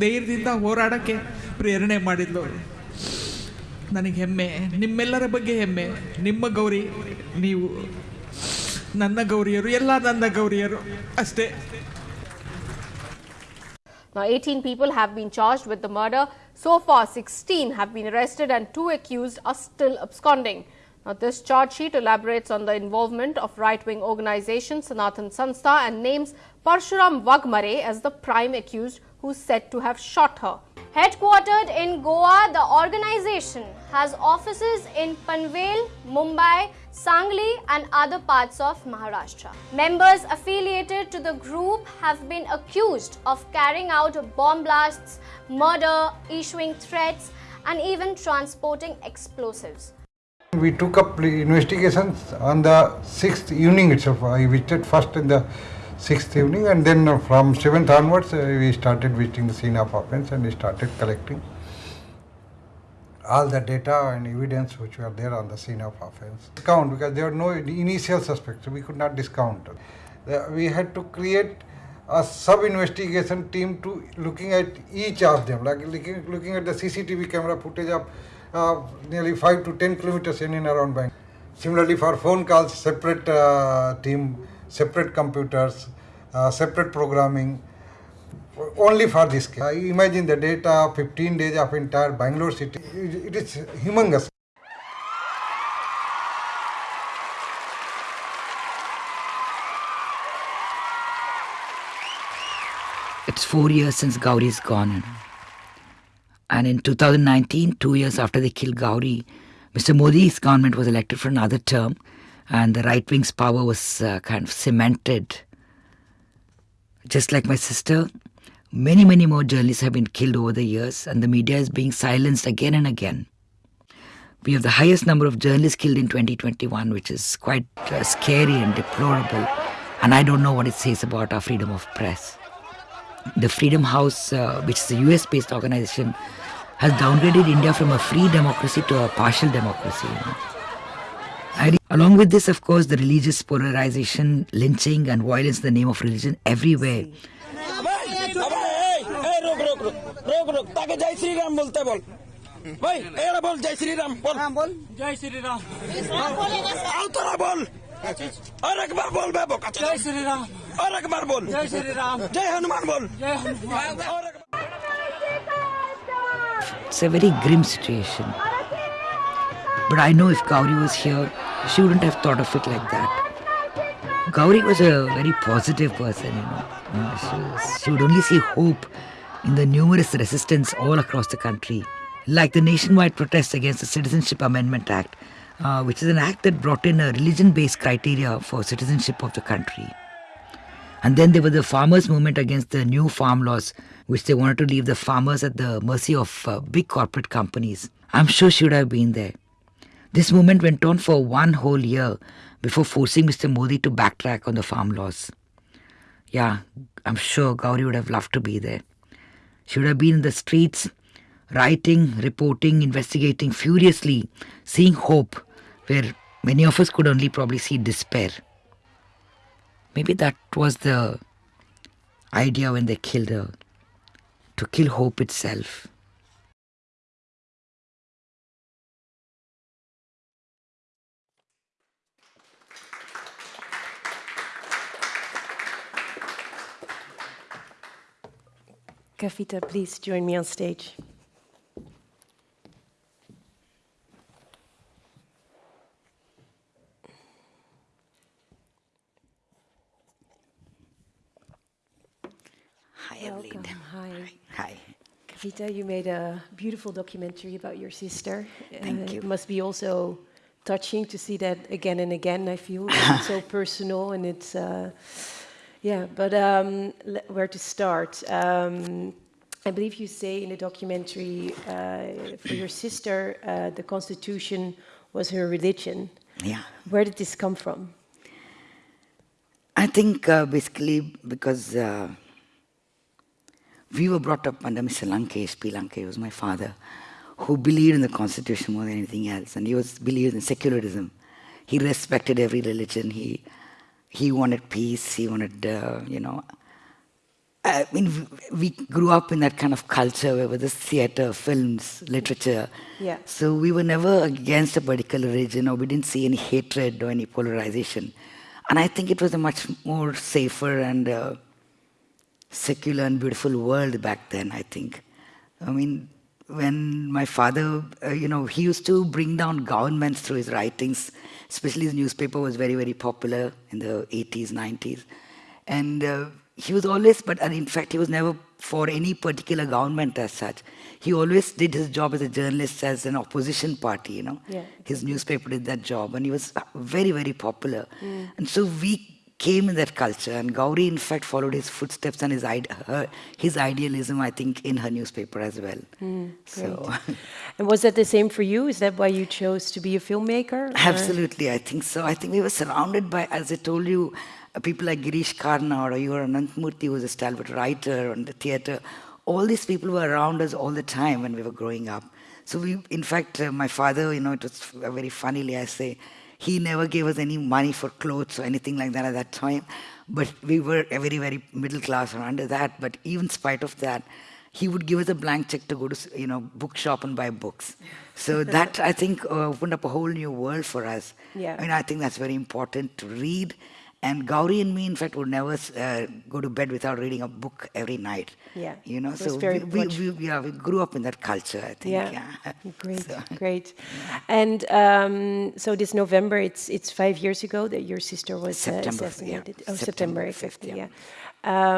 ಧೈರ್ಯದಿಂದ ಹೋರಾಡೋಕ್ಕೆ ಪ್ರೇರಣೆ ಮಾಡಿದ್ಲು. ನನಗೆ ಹೆಮ್ಮೆ. ನಿಮ್ಮೆಲ್ಲರ ಬಗ್ಗೆ ಹೆಮ್ಮೆ. ನಿಮ್ಮ ಗೌರಿ ನೀವು. ನನ್ನ ಗೌರಿಯರು ಎಲ್ಲ ನನ್ನ ಗೌರಿಯರು. ಅಷ್ಟೇ. Now, 18 people have been charged with the murder. So far, 16 have been arrested and two accused are still absconding. Now, this charge sheet elaborates on the involvement of right-wing organization Sanatan Sanstha and names Parshuram Waghmare as the prime accused who is said to have shot her. Headquartered in Goa, the organization has offices in Panvel, Mumbai, Sangli and other parts of Maharashtra. Members affiliated to the group have been accused of carrying out bomb blasts, murder, issuing threats and even transporting explosives. We took up investigations on the sixth evening itself. I visited first in the sixth evening and then from seventh onwards uh, we started visiting the scene of offence and we started collecting all the data and evidence which were there on the scene of offence. Discount because there were no initial suspects, so we could not discount. We had to create a sub-investigation team to looking at each of them, like looking, looking at the CCTV camera footage of uh, nearly 5 to 10 kilometers in and around Bangalore. Similarly, for phone calls, separate uh, team, separate computers, uh, separate programming, only for this case. I imagine the data, 15 days of entire Bangalore city, it, is humongous. It's four years since Gauri is gone. And in 2019, two years after they killed Gauri, Mr. Modi's government was elected for another term, and the right wing's power was uh, kind of cemented. Just like my sister, many, many more journalists have been killed over the years, and the media is being silenced again and again. We have the highest number of journalists killed in 2021, which is quite uh, scary and deplorable. And I don't know what it says about our freedom of press. The Freedom House, uh, which is a US based organization, has downgraded India from a free democracy to a partial democracy. you know. Along with this, of course, the religious polarization, lynching, and violence in the name of religion everywhere. রোগ রোগ। তাকে জয় শ্রীরাম বলতে বল। ভাই এরা বল জয় শ্রীরাম বল। বল। জয় শ্রীরাম। আর তোরা বল। আর একবার বল ব্যাপক। জয় শ্রীরাম। আর একবার বল। জয় শ্রীরাম। জয় হনুমান বল। জয় Hanuman. It's a very grim situation. But I know if Gauri was here, she wouldn't have thought of it like that. Gauri was a very positive person, you know. She would only see hope in the numerous resistance all across the country, like the nationwide protest against the Citizenship Amendment Act, uh, which is an act that brought in a religion based criteria for citizenship of the country. And then there was the farmers' movement against the new farm laws, which they wanted to leave the farmers at the mercy of uh, big corporate companies. I'm sure she would have been there. This movement went on for one whole year before forcing Mr. Modi to backtrack on the farm laws. Yeah, I'm sure Gauri would have loved to be there. She would have been in the streets, writing, reporting, investigating furiously, seeing hope where many of us could only probably see despair. Maybe that was the idea when they killed her to kill hope itself. Kavita, please join me on stage. Hi, Welcome. Hi. Hi. Kavita, you made a beautiful documentary about your sister. Thank Uh, you. It must be also touching to see that again and again. I feel it's [LAUGHS] so personal and it's, uh, yeah. But um, where to start? Um, I believe you say in the documentary uh, for your sister, uh, the Constitution was her religion. Yeah. Where did this come from? I think uh, basically because uh, we were brought up under Mr. Lankesh, P. Lankesh was my father, who believed in the constitution more than anything else, and he was believed in secularism. He respected every religion. He he wanted peace. He wanted, uh, you know. I mean, we grew up in that kind of culture where there was theater, films, literature. Yeah. So we were never against a particular religion, or we didn't see any hatred or any polarization. And I think it was a much more safer and uh, secular and beautiful world back then, I think. I mean, when my father, uh, you know, he used to bring down governments through his writings, especially his newspaper was very, very popular in the 80s, 90s. And uh, he was always, but and in fact, he was never for any particular government as such. He always did his job as a journalist as an opposition party, you know. Yeah, His newspaper did that job, and he was very, very popular. Mm. And so we came in that culture, and Gauri, in fact, followed his footsteps and his, ide- her, his idealism, I think, in her newspaper as well. Mm, So, [LAUGHS] and was that the same for you? Is that why you chose to be a filmmaker? or- absolutely, I think so. I think we were surrounded by, as I told you, people like Girish Karnad or your Ananthamurthy, who was a stalwart writer on the theatre. All these people were around us all the time when we were growing up. So we, in fact, uh, my father, you know, it was very funnily, I say, he never gave us any money for clothes or anything like that at that time. But we were a very, very middle class or under that. But even spite of that, he would give us a blank check to go to, you know, bookshop and buy books. So [LAUGHS] that, I think, uh, opened up a whole new world for us. Yeah. I mean, I think that's very important to read. And Gauri and me, in fact, would never uh, go to bed without reading a book every night. Yeah, You know, so very we, we, we, yeah, we grew up in that culture, I think. Yeah, Yeah. [LAUGHS] great, So- great. And um, so this November, it's it's five years ago that your sister was uh, September, yeah. assassinated. Oh, September September, 5th, yeah. Yeah.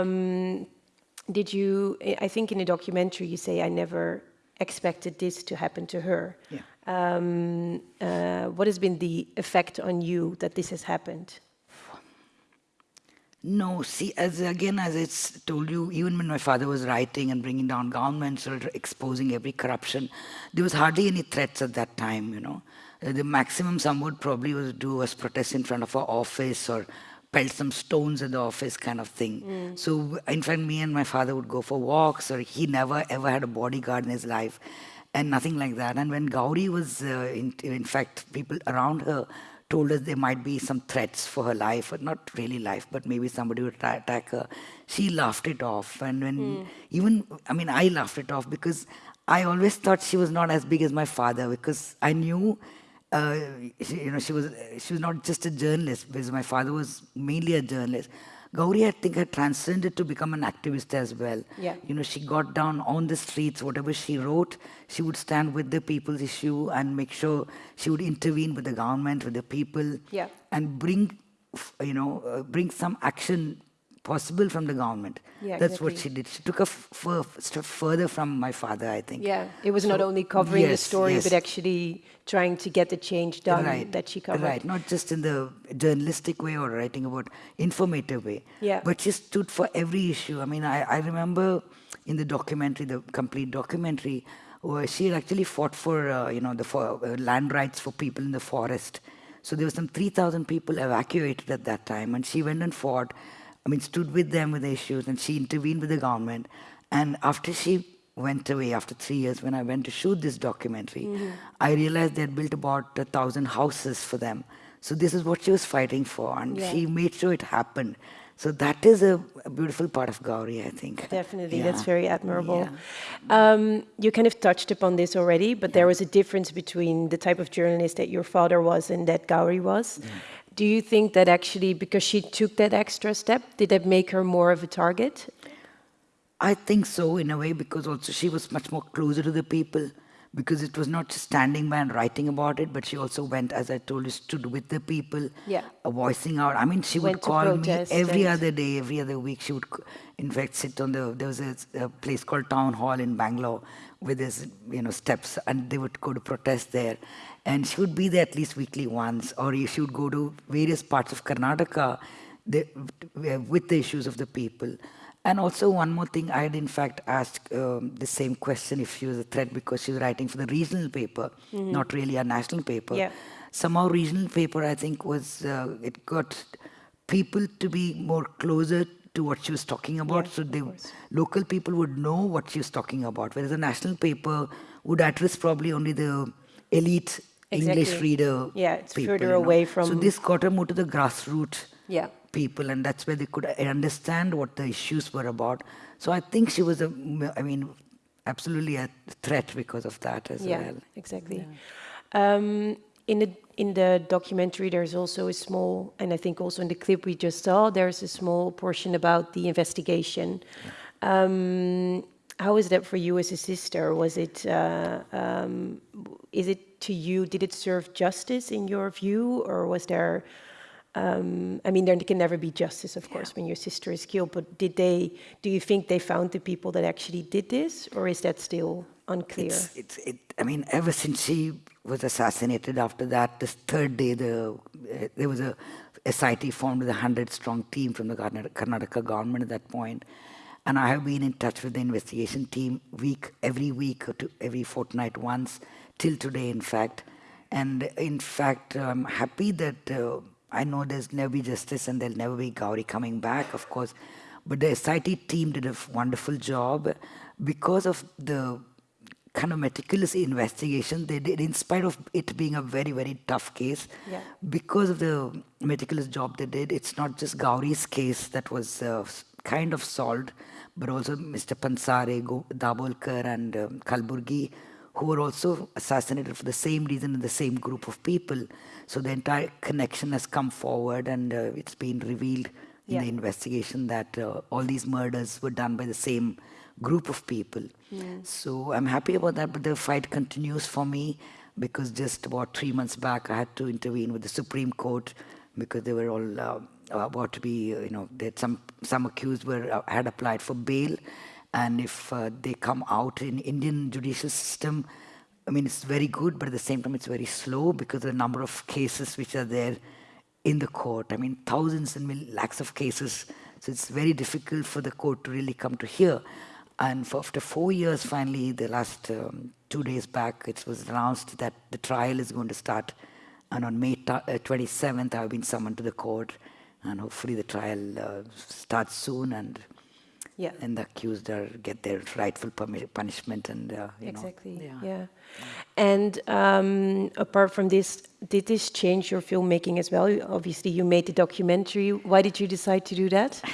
Um, did you? I think in the documentary you say I never expected this to happen to her. Yeah. Um, uh, what has been the effect on you that this has happened? No, see, as again, as I told you, even when my father was writing and bringing down governments or exposing every corruption, there was hardly any threats at that time, you know. Uh, the maximum some would probably was do was protest in front of our office or pelt some stones at the office kind of thing. Mm. So, in fact, me and my father would go for walks, or he never ever had a bodyguard in his life, and nothing like that. And when Gauri was, uh, in, in fact, people around her told us there might be some threats for her life, or not really life, but maybe somebody would attack her. She laughed it off, and when Mm. even I mean, I laughed it off because I always thought she was not as big as my father because I knew. Uh, she, you know, she was she was not just a journalist because my father was mainly a journalist. Gauri, I think, had transcended to become an activist as well. Yeah. You know, she got down on the streets, whatever she wrote, she would stand with the people's issue and make sure she would intervene with the government, with the people, Yeah. and bring, you know, uh, bring some action possible from the government. Yeah, That's what she did. She took a step further from my father, I think. Yeah, it was not only covering the story, yes. but actually trying to get the change done right, that she covered. Right, not just in the journalistic way or writing about informative way. Yeah. But she stood for every issue. I mean, I, I remember in the documentary, the complete documentary, where she actually fought for, uh, you know, the for, uh, land rights for people in the forest. So there were some 3,000 people evacuated at that time, and she went and fought. I mean, stood with them with the issues, and she intervened with the government. And after she went away, after three years, when I went to shoot this documentary, Mhm. I realized they had built about a thousand houses for them. So this is what she was fighting for, and Yeah. she made sure it happened. So that is a, a beautiful part of Gauri, I think. Definitely, Yeah. that's very admirable. Um, you kind of touched upon this already, but there was a difference between the type of journalist that your father was and that Gauri was. Do you think that actually, because she took that extra step, did that make her more of a target? I think so in a way because also she was much more closer to the people because it was not just standing by and writing about it, but she also went, as I told you, stood with the people, Yeah. uh, voicing out. I mean, she would Went to call me every other day, every other week. She would, in fact, sit on the. There was a, a place called Town Hall in Bangalore with this, you know, steps, and they would go to protest there. And she would be there at least weekly once, or she would go to various parts of Karnataka the, with the issues of the people. And also one more thing, I had in fact asked um, the same question if she was a threat because she was writing for the regional paper, Mhm. not really a national paper. Yeah. Somehow regional paper, I think, was uh, it got people to be more closer to what she was talking about, Yeah, so the local people would know what she was talking about. Whereas a national paper would address probably only the elite English reader. Yeah, it's people, further you know. away from... So this got her more to the grassroots Yeah. people, and that's where they could understand what the issues were about. So I think she was a, I mean, absolutely a threat because of that as yeah, well. exactly. Um, in the in the documentary, there's also a small, and I think also in the clip we just saw, there's a small portion about the investigation. Um, how is that for you as a sister? Was it, uh, um, is it to you, did it serve justice in your view, or was there, um, I mean, there can never be justice, of course, when your sister is killed, but did they, do you think they found the people that actually did this, or is that still unclear? It's, it's, it, I mean, ever since she was assassinated, after that, this third day, the, uh, there was a SIT formed with a 100 strong team from the Karnataka government at that point. And I have been in touch with the investigation team week, every week or two, every fortnight once, till today, in fact. And in fact, I'm happy that uh, I know there's never be justice and there'll never be Gauri coming back, of course. But the SIT team did a wonderful job because of the kind of meticulous investigation they did, in spite of it being a very, very tough case. Yeah. Because of the meticulous job they did, it's not just Gauri's case that was uh, kind of solved, but also Mr. Pansare, Dabholkar, and um, Kalburgi, who were also assassinated for the same reason in the same group of people. So the entire connection has come forward, and uh, it's been revealed in Yeah. the investigation that uh, all these murders were done by the same group of people. Mm. So I'm happy about that, but the fight continues for me because just about three months back, I had to intervene with the Supreme Court because they were all uh, about to be, you know, that some some accused were uh, had applied for bail, and if uh, they come out in Indian judicial system, I mean, it's very good, but at the same time, it's very slow because the number of cases which are there in the court. I mean, thousands and lakhs of cases. So it's very difficult for the court to really come to hear. And for after four years, finally, the last um, two days back, it was announced that the trial is going to start. And on May uh, 27th, I've been summoned to the court. And hopefully the trial uh, starts soon and Yeah. and the accused are, get their rightful punishment and uh, you know. exactly. Yeah. And um, apart from this, did this change your filmmaking as well? Obviously, you made the documentary. Why did you decide to do that? [LAUGHS]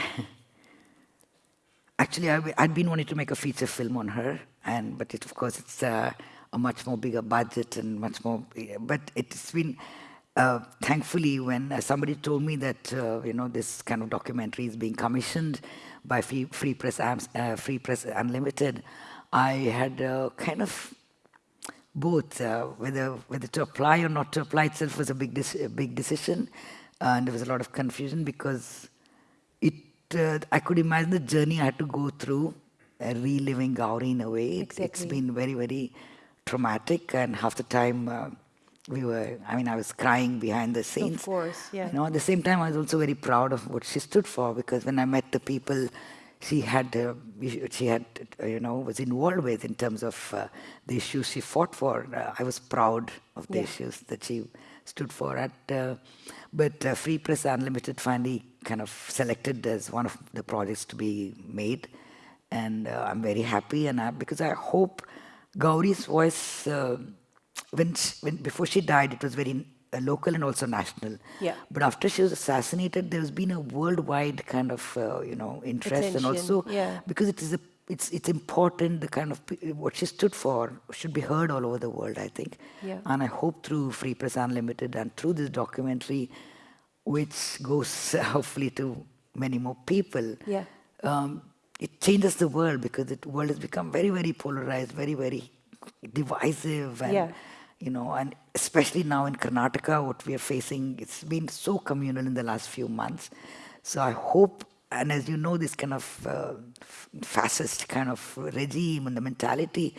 Actually, I, I'd been wanting to make a feature film on her, and but it, of course it's uh, a much more bigger budget and much more. But it's been uh, thankfully when uh, somebody told me that uh, you know this kind of documentary is being commissioned by Free, Free Press uh, Free Press Unlimited, I had uh, kind of both uh, whether whether to apply or not to apply itself was a big a big decision, and there was a lot of confusion because it uh, I could imagine the journey I had to go through, uh, reliving Gauri in a way. It, It's Exactly. been very very traumatic, and half the time uh, we were. I mean, I was crying behind the scenes. Of course, yeah. You know, at the same time, I was also very proud of what she stood for because when I met the people she had, uh, she had, uh, you know, was involved with in terms of uh, the issues she fought for, uh, I was proud of the Yeah. issues that she stood for. At, uh, but uh, Free Press Unlimited finally kind of selected as one of the projects to be made, and uh, I'm very happy, and I, because I hope Gauri's voice. When, she, when before she died, it was very uh, local and also national. Yeah. But after she was assassinated, there's been a worldwide kind of uh, you know interest and also yeah. because it is a it's it's important the kind of what she stood for should be heard all over the world. I think. Yeah. And I hope through Free Press Unlimited and through this documentary, which goes [LAUGHS] hopefully to many more people. Yeah. Um, it changes the world because the world has become very, very polarized, very, very divisive, and Yeah. You know, and especially now in Karnataka, what we are facing, it's been so communal in the last few months. So I hope, and as you know, this kind of uh, fascist kind of regime and the mentality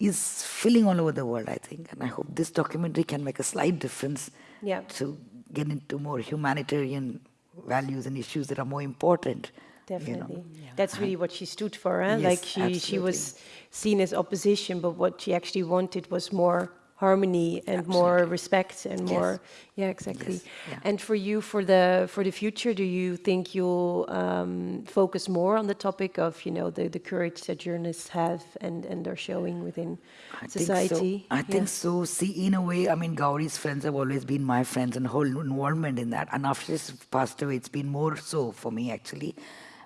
is filling all over the world, I think. And I hope this documentary can make a slight difference Yeah. to get into more humanitarian values and issues that are more important. you know. Definitely. That's really what she stood for. Eh? Yes, like she, she was seen as opposition, but what she actually wanted was more harmony and more respect and Yes. more yeah exactly Yes, yeah. and for you for the for the future do you think you'll um, focus more on the topic of you know the, the courage that journalists have and and they're showing within I society Think so. I Yeah. think so. See, in a way, I mean, Gauri's friends have always been my friends and whole involvement in that. And after she's passed away, it's been more so for me, actually.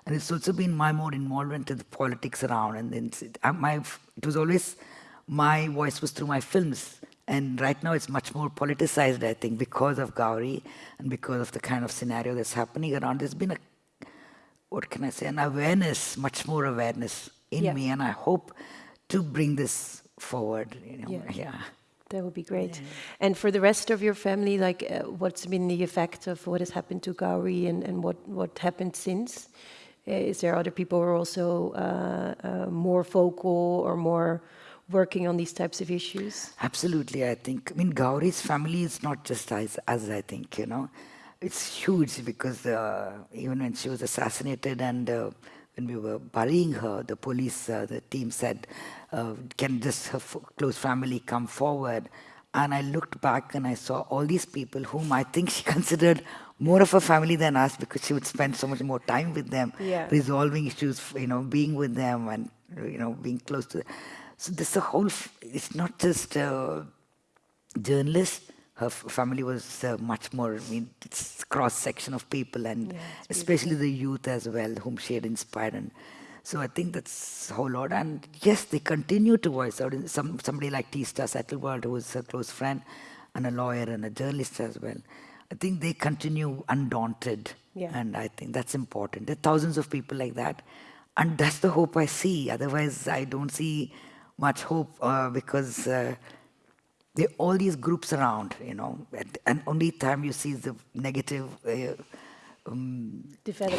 And it's also been my more involvement in the politics around. And then my, it was always, my voice was through my films. And right now it's much more politicized, I think, because of Gauri and because of the kind of scenario that's happening around. There's been a, what can I say, an awareness, much more awareness in Yeah. me, and I hope to bring this forward. You know, Yeah. yeah. That would be great. And for the rest of your family, like, uh, what's been the effect of what has happened to Gauri and, and what, what happened since? Uh, is there other people who are also uh, uh, more vocal or more working on these types of issues? Absolutely, I think. I mean, Gauri's family is not just as, as I think, you know. It's huge because uh, even when she was assassinated and uh, when we were burying her, the police, uh, the team said, uh, can just her f- close family come forward? And I looked back and I saw all these people whom I think she [LAUGHS] considered more of a family than us because she would spend so much more time with them, Yeah. resolving issues, you know, being with them and, you know, being close to them. So this the whole, f- it's not just uh, journalists. Her f- family was uh, much more, I mean, it's cross section of people and especially the youth as well, whom she had inspired. And so I think that's a whole lot. And yes, they continue to voice out. Some, somebody like Teesta Setalvad, who is a close friend and a lawyer and a journalist as well. I think they continue undaunted. Yeah. And I think that's important. There are thousands of people like that. And that's the hope I see. Otherwise, I don't see much hope uh, because uh, there are all these groups around, you know, and, and only time you see the negative, uh, um,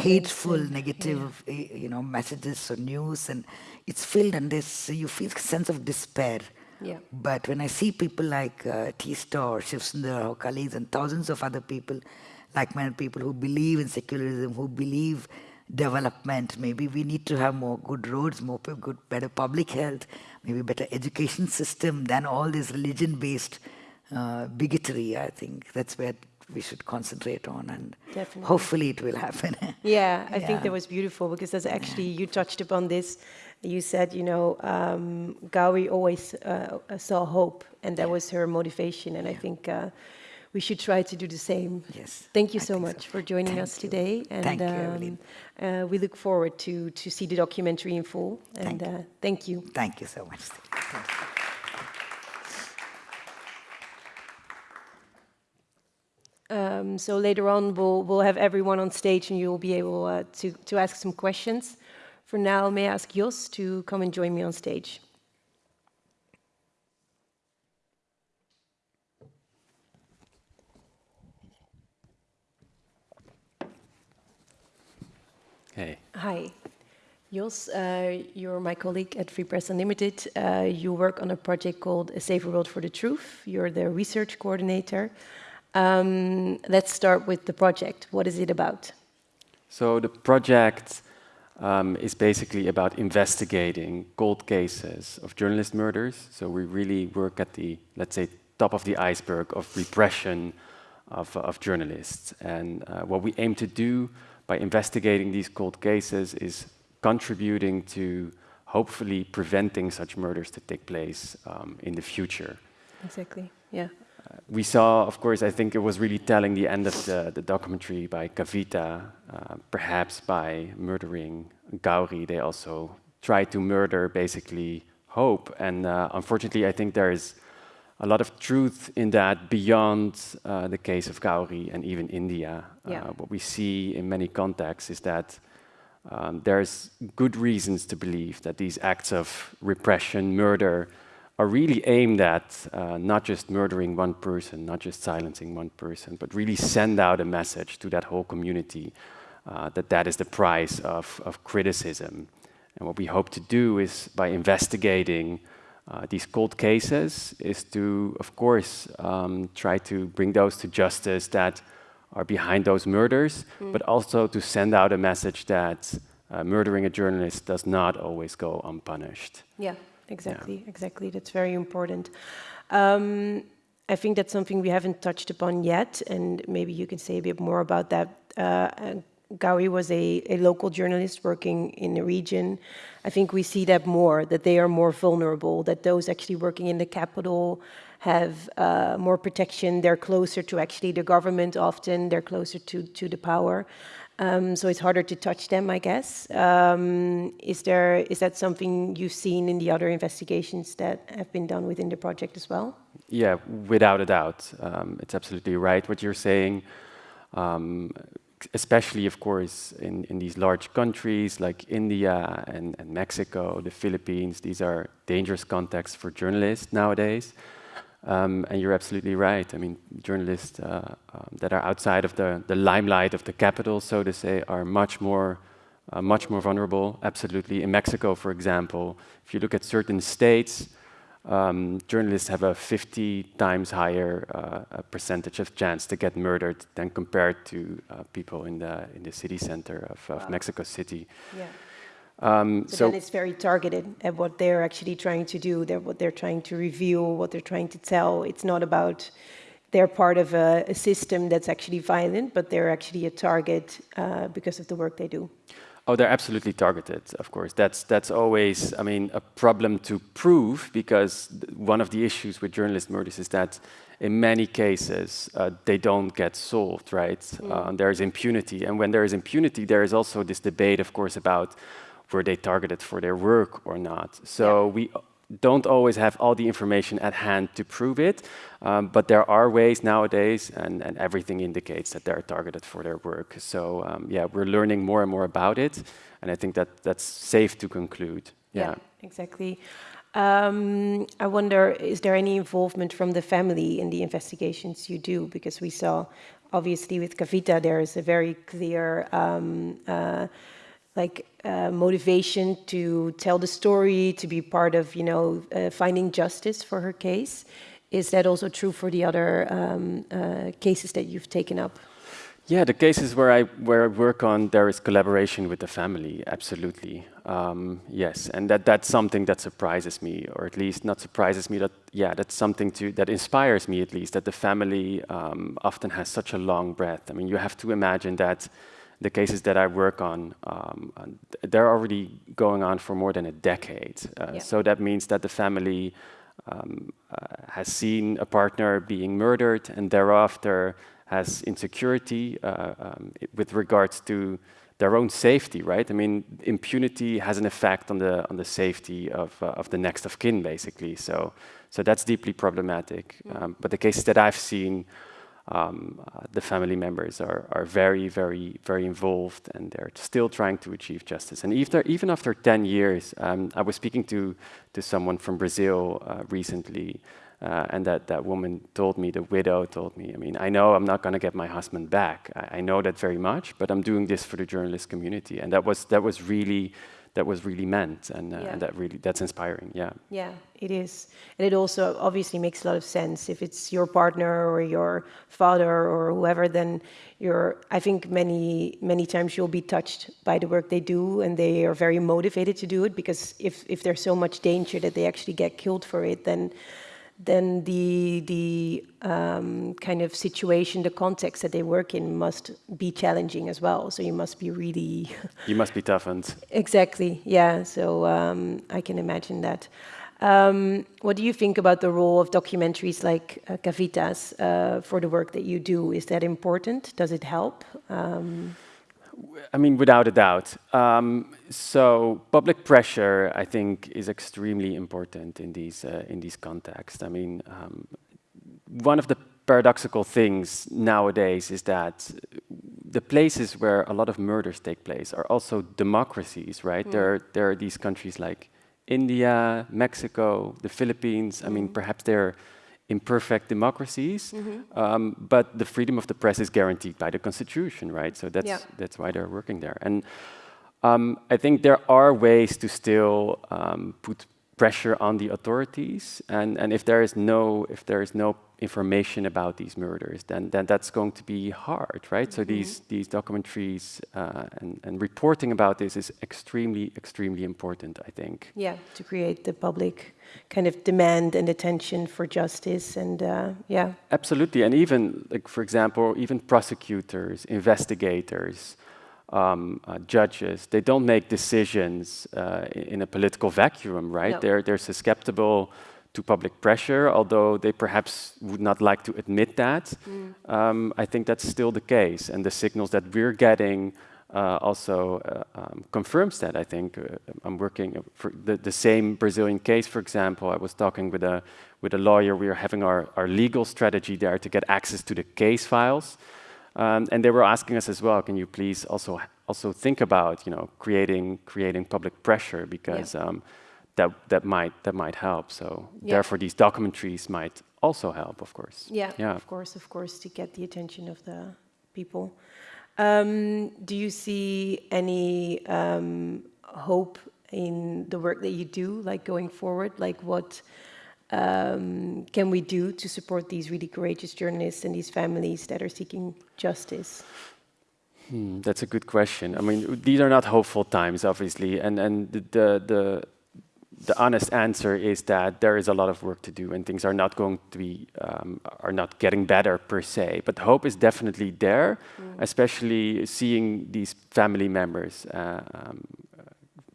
hateful, and- negative, uh, you know, messages or news, and it's filled, and this you feel a sense of despair. Yeah. But when I see people like uh, Teesta or Shiv Sundar or colleagues and thousands of other people, like-minded people who believe in secularism, who believe development, maybe we need to have more good roads, more good, better public health, maybe better education system than all this religion-based uh, bigotry. I think that's where we should concentrate on, and Definitely. hopefully it will happen. [LAUGHS] Yeah, I Yeah. think that was beautiful because that's actually, you touched upon this. You said, you know, um, Gauri always uh, saw hope, and that was her motivation. And I think uh, we should try to do the same. Yes. Thank you so much for joining us today. And Thank you, um, uh, we look forward to, to see the documentary in full. And Thank you. uh, thank you. Thank you so much. Thank you. Um, so later on, we'll, we'll have everyone on stage and you'll be able uh, to, to ask some questions. For now, may I ask Jos to come and join me on stage? Hi. Jos, uh, you're my colleague at Free Press Unlimited. Uh, you work on a project called A Safer World for the Truth. You're the research coordinator. Um, let's start with the project. What is it about? So the project um, is basically about investigating cold cases of journalist murders. So we really work at the, let's say, top of the iceberg of repression of, of journalists. And uh, what we aim to do by investigating these cold cases is contributing to hopefully preventing such murders to take place um, in the future. Exactly. Yeah. we saw, of course, I think it was really telling the end of the, the documentary by Kavita, uh, perhaps by murdering Gauri, they also tried to murder basically hope. And uh, unfortunately, I think there is a lot of truth in that beyond uh, the case of Gauri and even India. Yeah. Uh, what we see in many contexts is that um, there's good reasons to believe that these acts of repression, murder, are really aimed at uh, not just murdering one person, not just silencing one person, but really send out a message to that whole community uh, that that is the price of, of criticism. And what we hope to do is by investigating uh, these cold cases is to, of course, um, try to bring those to justice that are behind those murders, Mm. but also to send out a message that uh, murdering a journalist does not always go unpunished. Yeah, exactly, exactly. That's very important. Um, I think that's something we haven't touched upon yet, and maybe you can say a bit more about that. Uh, Gauri was a, a local journalist working in the region. I think we see that more, that they are more vulnerable, that those actually working in the capital have uh, more protection. They're closer to actually the government often, they're closer to, to the power. Um, so it's harder to touch them, I guess. Um, is there is that something you've seen in the other investigations that have been done within the project as well? Yeah, without a doubt, um, it's absolutely right what you're saying. Um, especially, of course, in, in these large countries like India and, and Mexico, the Philippines. These are dangerous contexts for journalists nowadays. Um, and you're absolutely right. I mean, journalists uh, um, that are outside of the, the limelight of the capital, so to say, are much more, uh, much more vulnerable. Absolutely. In Mexico, for example, if you look at certain states, um, journalists have a 50 times higher uh, percentage of chance to get murdered than compared to uh, people in the in the city center of, of wow. Mexico City. Yeah. Um, so, so, then it's very targeted at what they're actually trying to do, they're, what they're trying to reveal, what they're trying to tell. It's not about they're part of a, a system that's actually violent, but they're actually a target uh, because of the work they do. Oh, they're absolutely targeted, of course. That's, that's always, I mean, a problem to prove because one of the issues with journalist murders is that in many cases uh, they don't get solved, right? Mm. Uh, there is impunity. And when there is impunity, there is also this debate, of course, about were they targeted for their work or not. So yeah. we don't always have all the information at hand to prove it, um, but there are ways nowadays, and, and, everything indicates that they're targeted for their work. So um, yeah, we're learning more and more about it, and I think that that's safe to conclude. Yeah, yeah exactly. Um, I wonder, is there any involvement from the family in the investigations you do? Because we saw, obviously, with Kavita, there is a very clear um, uh, like uh, motivation to tell the story, to be part of, you know, uh, finding justice for her case. Is that also true for the other um, uh, cases that you've taken up? Yeah, the cases where I where I work on, there is collaboration with the family, absolutely. Um, yes, and that that's something that surprises me, or at least not surprises me. That yeah, that's something to that inspires me at least. That the family um, often has such a long breath. I mean, you have to imagine that the cases that I work on, um, they're already going on for more than a decade. Uh, yeah. So that means that the family um, uh, has seen a partner being murdered and thereafter has insecurity uh, um, with regards to their own safety, right? I mean, impunity has an effect on the on the safety of uh, of the next of kin, basically. So, so that's deeply problematic. Mm. Um, but the cases that I've seen um, uh, the family members are, are very, very, very involved and they're still trying to achieve justice. And even, even after 10 years, um, I was speaking to, to someone from Brazil uh, recently uh, and that, that woman told me, the widow told me, I mean, I know I'm not going to get my husband back. I, I, know that very much, but I'm doing this for the journalist community. And that was, that was really that was really meant and, uh, yeah. and, that really that's inspiring yeah. Yeah it is. And it also obviously makes a lot of sense. If it's your partner or your father or whoever then you're i think many many times you'll be touched by the work they do and they are very motivated to do it because if if there's so much danger that they actually get killed for it then then the the um, kind of situation, the context that they work in must be challenging as well. So you must be really. [LAUGHS] you must be toughened. Exactly. Yeah. So um, I can imagine that. Um, what do you think about the role of documentaries like uh, Kavita's uh, for the work that you do? Is that important? Does it help? Um, I mean, without a doubt. Um, so public pressure, I think, is extremely important in these uh, in these contexts. I mean, um, one of the paradoxical things nowadays is that the places where a lot of murders take place are also democracies, right? Mm. There, there are these countries like India, Mexico, the Philippines. Mm. I mean, mm. perhaps they're imperfect democracies, mm -hmm. um, but the freedom of the press is guaranteed by the constitution, right? So that's yeah. that's why they're working there. And um, I think there are ways to still um, put pressure on the authorities, and and if there is no if there is no information about these murders, then, then that's going to be hard, right? Mm -hmm. So mm-hmm. these, these documentaries uh, and, and reporting about this is extremely, extremely important, I think. Yeah, to create the public kind of demand and attention for justice and uh, yeah. Absolutely, and even, like for example, even prosecutors, investigators, um, uh, judges, they don't make decisions uh, in a political vacuum, right? No. They're, they're susceptible to public pressure, although they perhaps would not like to admit that. Mm. Um, I think that's still the case, and the signals that we're getting uh, also uh, um, confirms that. I think uh, I'm working for the, the same Brazilian case, for example. I was talking with a with a lawyer. We are having our, our legal strategy there to get access to the case files, um, and they were asking us as well. Can you please also also think about you know creating creating public pressure because. Yeah. Um, that, that might that might help. So Yeah. therefore, these documentaries might also help, of course. Yeah, yeah. of course, of course, to get the attention of the people. Um, do you see any um, hope in the work that you do, like going forward? Like what um, can we do to support these really courageous journalists and these families that are seeking justice? Hmm, that's a good question. I mean, these are not hopeful times, obviously, and and the, the the the honest answer is that there is a lot of work to do, and things are not going to be um, are not getting better per se. But hope is definitely there, especially seeing these family members. Uh, um,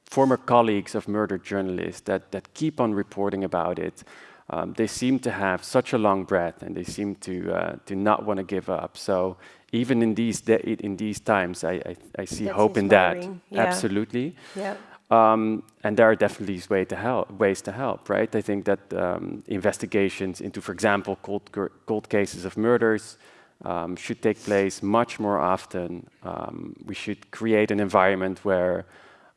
former colleagues of murdered journalists that, that keep on reporting about it. Um, they seem to have such a long breath and they seem to, uh, to not want to give up. So even in these, in these times, I, I, I see That's hope in that. yeah. Absolutely. Yeah. Um, and there are definitely way to help, ways to help, right? I think that um, investigations into, for example, cold, cold cases of murders um, should take place much more often. Um, we should create an environment where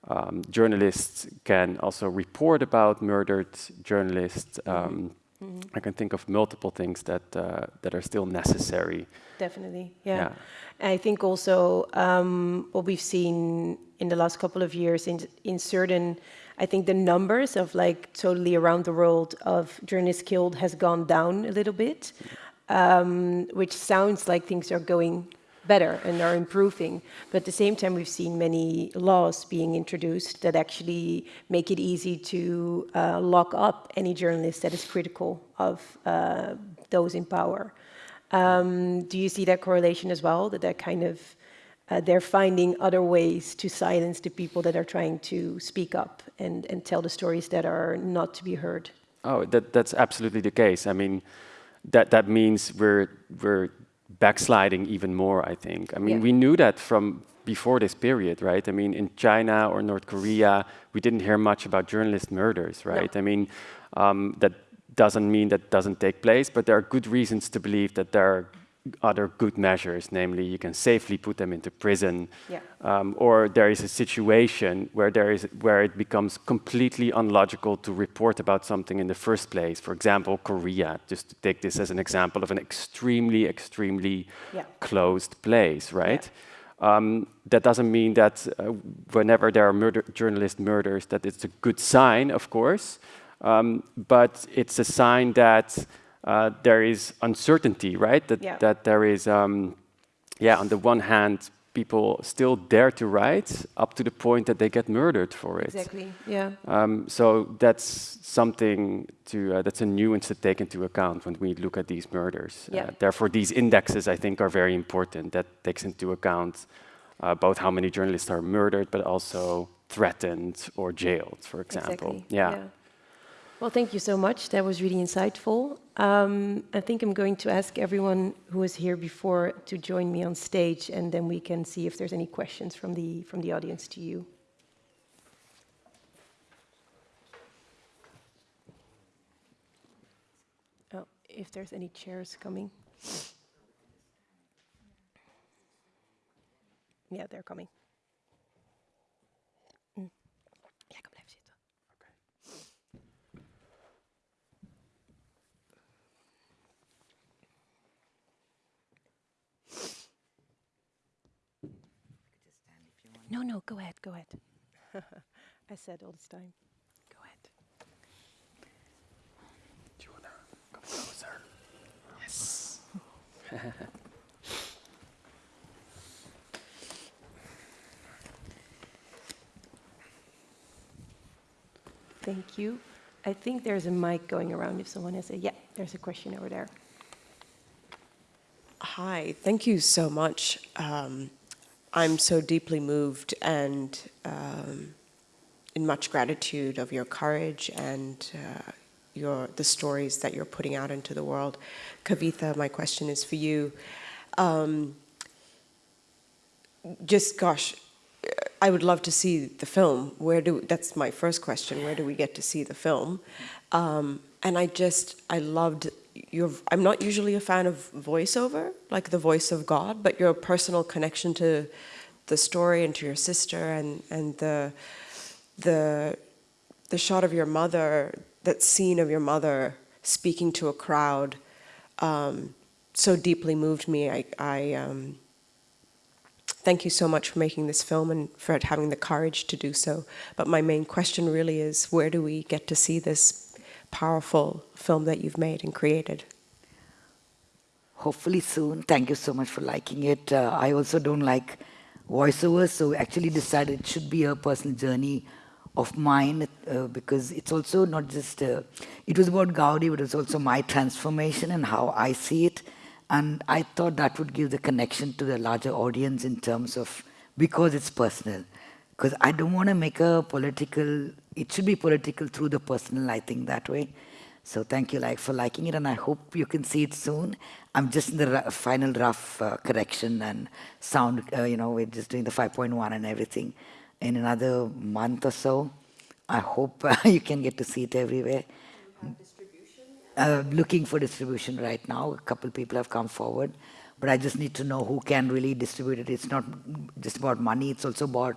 um, journalists can also report about murdered journalists. Um, Mhm. I can think of multiple things that uh, that are still necessary. Definitely, yeah. Yeah. I think also um, what we've seen in the last couple of years in, in certain, I think the numbers of like totally around the world of journalists killed has gone down a little bit, um, which sounds like things are going better and are improving. But at the same time, we've seen many laws being introduced that actually make it easy to uh, lock up any journalist that is critical of uh, those in power. Um, do you see that correlation as well? That that kind of uh, they're finding other ways to silence the people that are trying to speak up and, and tell the stories that are not to be heard. Oh, that, that's absolutely the case. I mean, that, that means we're, we're backsliding even more, I think. I mean, Yeah. we knew that from before this period, right? I mean, in China or North Korea, we didn't hear much about journalist murders, right? I mean, um, that doesn't mean that doesn't take place, but there are good reasons to believe that there are other good measures, namely you can safely put them into prison, Yeah. um, or there is a situation where there is where it becomes completely unlogical to report about something in the first place. For example, Korea, just to take this as an example of an extremely, extremely Yeah. closed place, right? Um, that doesn't mean that uh, whenever there are murder, journalist murders, that it's a good sign, of course, um, but it's a sign that uh, there is uncertainty, right? That Yeah. that there is, um, yeah, on the one hand, people still dare to write up to the point that they get murdered for it. Exactly, yeah. Um, so that's something to uh, that's a nuance to take into account when we look at these murders. Yeah. Uh, therefore, these indexes I think are very important. That takes into account uh, both how many journalists are murdered, but also threatened or jailed, for example. Exactly. Yeah. Well, thank you so much. That was really insightful. Um, I think I'm going to ask everyone who was here before to join me on stage, and then we can see if there's any questions from the from the audience to you. Oh, if there's any chairs coming. Yeah, they're coming. No, no, go ahead, go ahead. [LAUGHS] I said all this time. Go ahead. Do you wanna come closer? Yes. [LAUGHS] Thank you. I think there's a mic going around if someone has a, yeah, there's a question over there. Hi, thank you so much. Um, I'm so deeply moved and um, in much gratitude of your courage and uh, your the stories that you're putting out into the world. Kavitha, my question is for you. Um, just gosh, I would love to see the film. Where do that's my first question. Where do we get to see the film? Um, and I just I loved I'm not usually a fan of voiceover, like the voice of God, but your personal connection to the story and to your sister and and the the the shot of your mother, that scene of your mother speaking to a crowd, um, so deeply moved me. I. I um, thank you so much for making this film and for having the courage to do so. But my main question really is, where do we get to see this powerful film that you've made and created? Hopefully soon. Thank you so much for liking it. Uh, I also don't like voiceovers, so actually decided it should be a personal journey of mine uh, because it's also not just, uh, it was about Gauri, but it's also my transformation and how I see it. And I thought that would give the connection to the larger audience in terms of, because it's personal. Because I don't want to make a political, it should be political through the personal, I think that way. So thank you like for liking it and I hope you can see it soon. I'm just in the final rough uh, correction and sound, uh, you know, we're just doing the 5.1 and everything. In another month or so, I hope uh, [LAUGHS] you can get to see it everywhere. Uh, looking for distribution right now. A couple people have come forward, but I just need to know who can really distribute it. It's not just about money, it's also about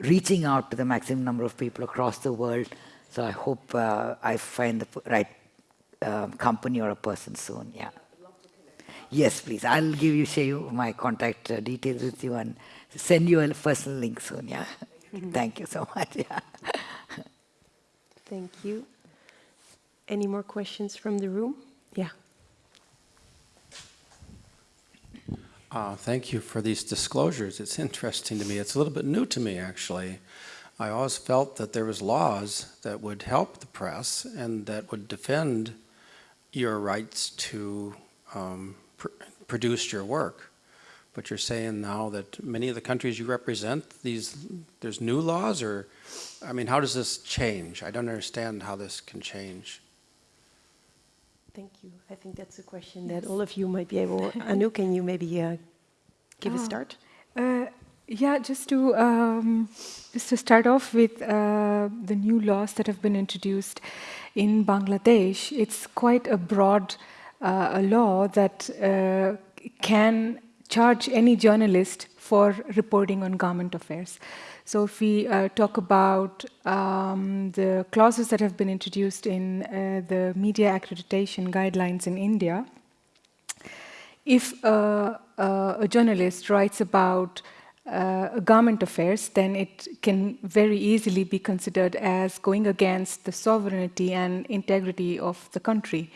reaching out to the maximum number of people across the world. So I hope uh, I find the right um, company or a person soon, yeah. Yes, please. I'll give you, share you my contact uh, details with you and send you a personal link soon, yeah. [LAUGHS] Thank you so much, yeah. Thank you. Any more questions from the room? Yeah. Uh, thank you for these disclosures. It's interesting to me. It's a little bit new to me, actually. I always felt that there was laws that would help the press and that would defend your rights to um, pr produce your work. But you're saying now that many of the countries you represent, these there's new laws, or I mean, how does this change? I don't understand how this can change. Thank you. I think that's a question that all of you might be able. [LAUGHS] Anu, can you maybe uh, give a Ah, start? Uh, yeah, just to um, just to start off with uh, the new laws that have been introduced in Bangladesh. It's quite a broad uh, a law that uh, can charge any journalist for reporting on government affairs. So if we uh, talk about um, the clauses that have been introduced in uh, the media accreditation guidelines in India, if uh, uh, a journalist writes about uh, government affairs, then it can very easily be considered as going against the sovereignty and integrity of the country.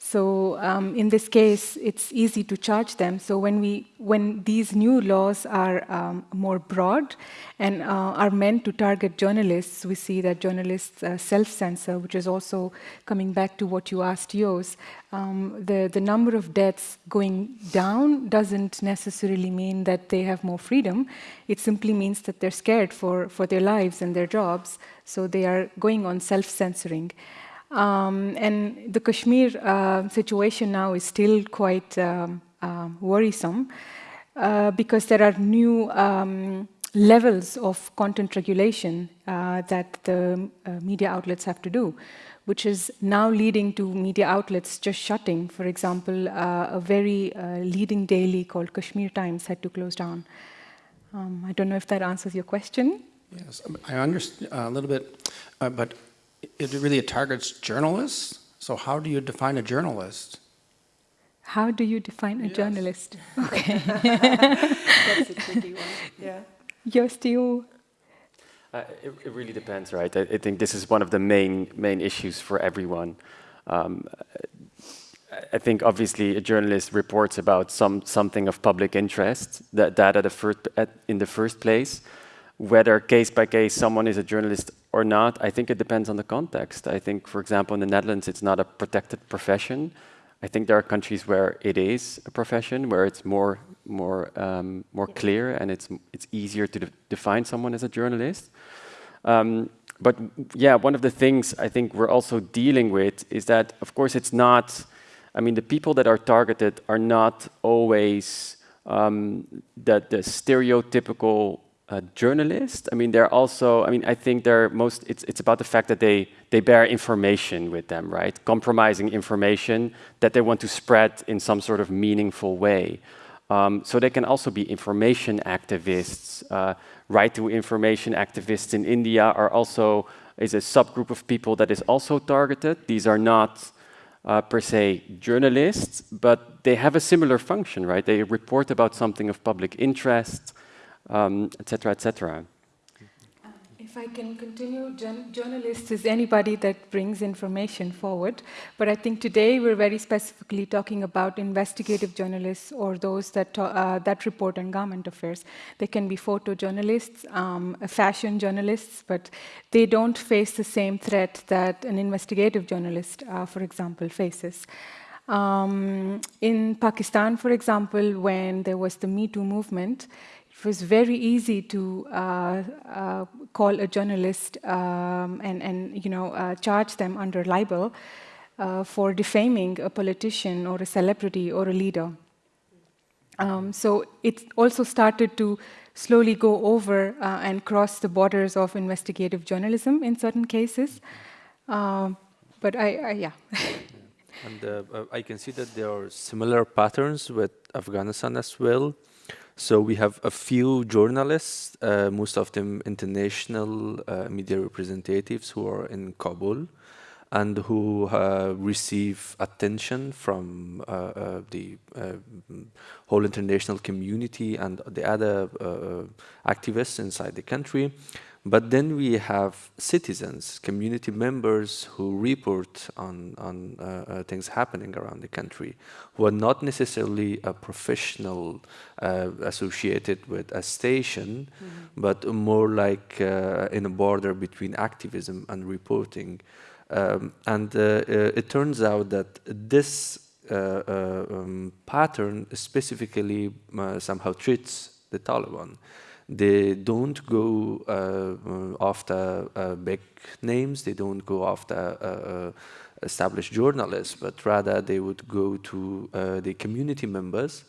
So um, in this case, it's easy to charge them. So when we, when these new laws are um, more broad and uh, are meant to target journalists, we see that journalists uh, self-censor, which is also coming back to what you asked, Yos. Um, the the number of deaths going down doesn't necessarily mean that they have more freedom. It simply means that they're scared for for their lives and their jobs, so they are going on self-censoring. Um, and the Kashmir uh, situation now is still quite um, um, worrisome uh, because there are new um, levels of content regulation uh, that the uh, media outlets have to do, which is now leading to media outlets just shutting. For example, uh, a very uh, leading daily called Kashmir Times had to close down. Um, I don't know if that answers your question. Yes, I understand a little bit, uh, but it really targets journalists. So how do you define a journalist? How do you define a journalist? [LAUGHS] Okay. That's a tricky one. Yeah. You're still. Uh, it, it really depends, right? I, I think this is one of the main main issues for everyone. Um, I- I think obviously a journalist reports about some something of public interest that that at the first at, in the first place. Whether case by case someone is a journalist or not, I think it depends on the context. I think, for example, in the Netherlands, it's not a protected profession. I think there are countries where it is a profession, where it's more more um, more clear and it's it's easier to de define someone as a journalist. Um, but yeah, one of the things I think we're also dealing with is that, of course, it's not. I mean, the people that are targeted are not always um, the, the stereotypical uh, journalist. I mean, they're also, I mean, I think they're most, it's, it's about the fact that they, they bear information with them, right? Compromising information that they want to spread in some sort of meaningful way. Um, so they can also be information activists. Uh, right to information activists in India are also, is a subgroup of people that is also targeted. These are not uh, per se journalists, but they have a similar function, right? They report about something of public interest, um, et cetera, et cetera. If I can continue, journalist is anybody that brings information forward. But I think today we're very specifically talking about investigative journalists or those that, uh, that report on government affairs. They can be photojournalists, um, fashion journalists, but they don't face the same threat that an investigative journalist, uh, for example, faces. Um, in Pakistan, for example, when there was the Me Too movement, it was very easy to uh, uh, call a journalist um, and, and you know, uh, charge them under libel uh, for defaming a politician or a celebrity or a leader. Um, so it also started to slowly go over uh, and cross the borders of investigative journalism in certain cases. Um, but I, I yeah. [LAUGHS] and uh, I can see that there are similar patterns with Afghanistan as well. So we have a few journalists, uh, most of them international uh, media representatives who are in Kabul and who uh, receive attention from uh, uh, the uh, whole international community and the other activists inside the country. But then we have citizens, community members who report on, on uh, uh, things happening around the country, who are not necessarily a professional uh, associated with a station, mm -hmm. but more like uh, in a border between activism and reporting. Um, and uh, uh, it turns out that this um, pattern specifically somehow treats the Taliban. They don't go uh, after uh, big names, they don't go after uh, established journalists, but rather they would go to the community members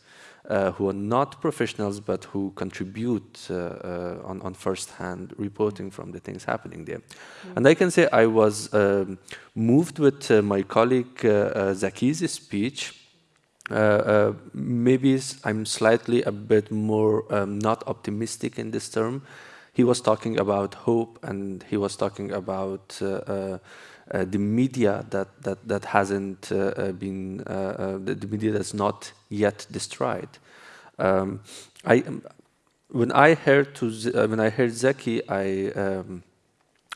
uh, who are not professionals but who contribute uh, uh, on, on first-hand reporting from the things happening there. Mm. And I can say I was um, moved with my colleague Zaki's speech uh, uh, maybe I'm slightly a bit more um, not optimistic in this term. He was talking about hope and he was talking about uh, the media that, that, that hasn't been, the, media that's not yet destroyed. Um, I, when I heard to when I heard Zaki, I um,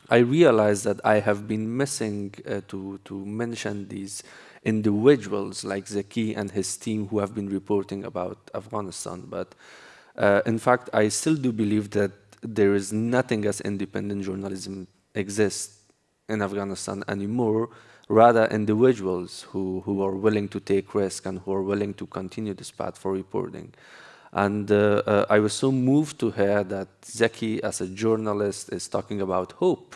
I realized that I have been missing uh, to to mention these individuals like Zaki and his team who have been reporting about Afghanistan. But uh, in fact, I still do believe that there is nothing as independent journalism exists in Afghanistan anymore, rather individuals who, who are willing to take risk and who are willing to continue this path for reporting. And uh, uh, I was so moved to hear that Zaki, as a journalist, is talking about hope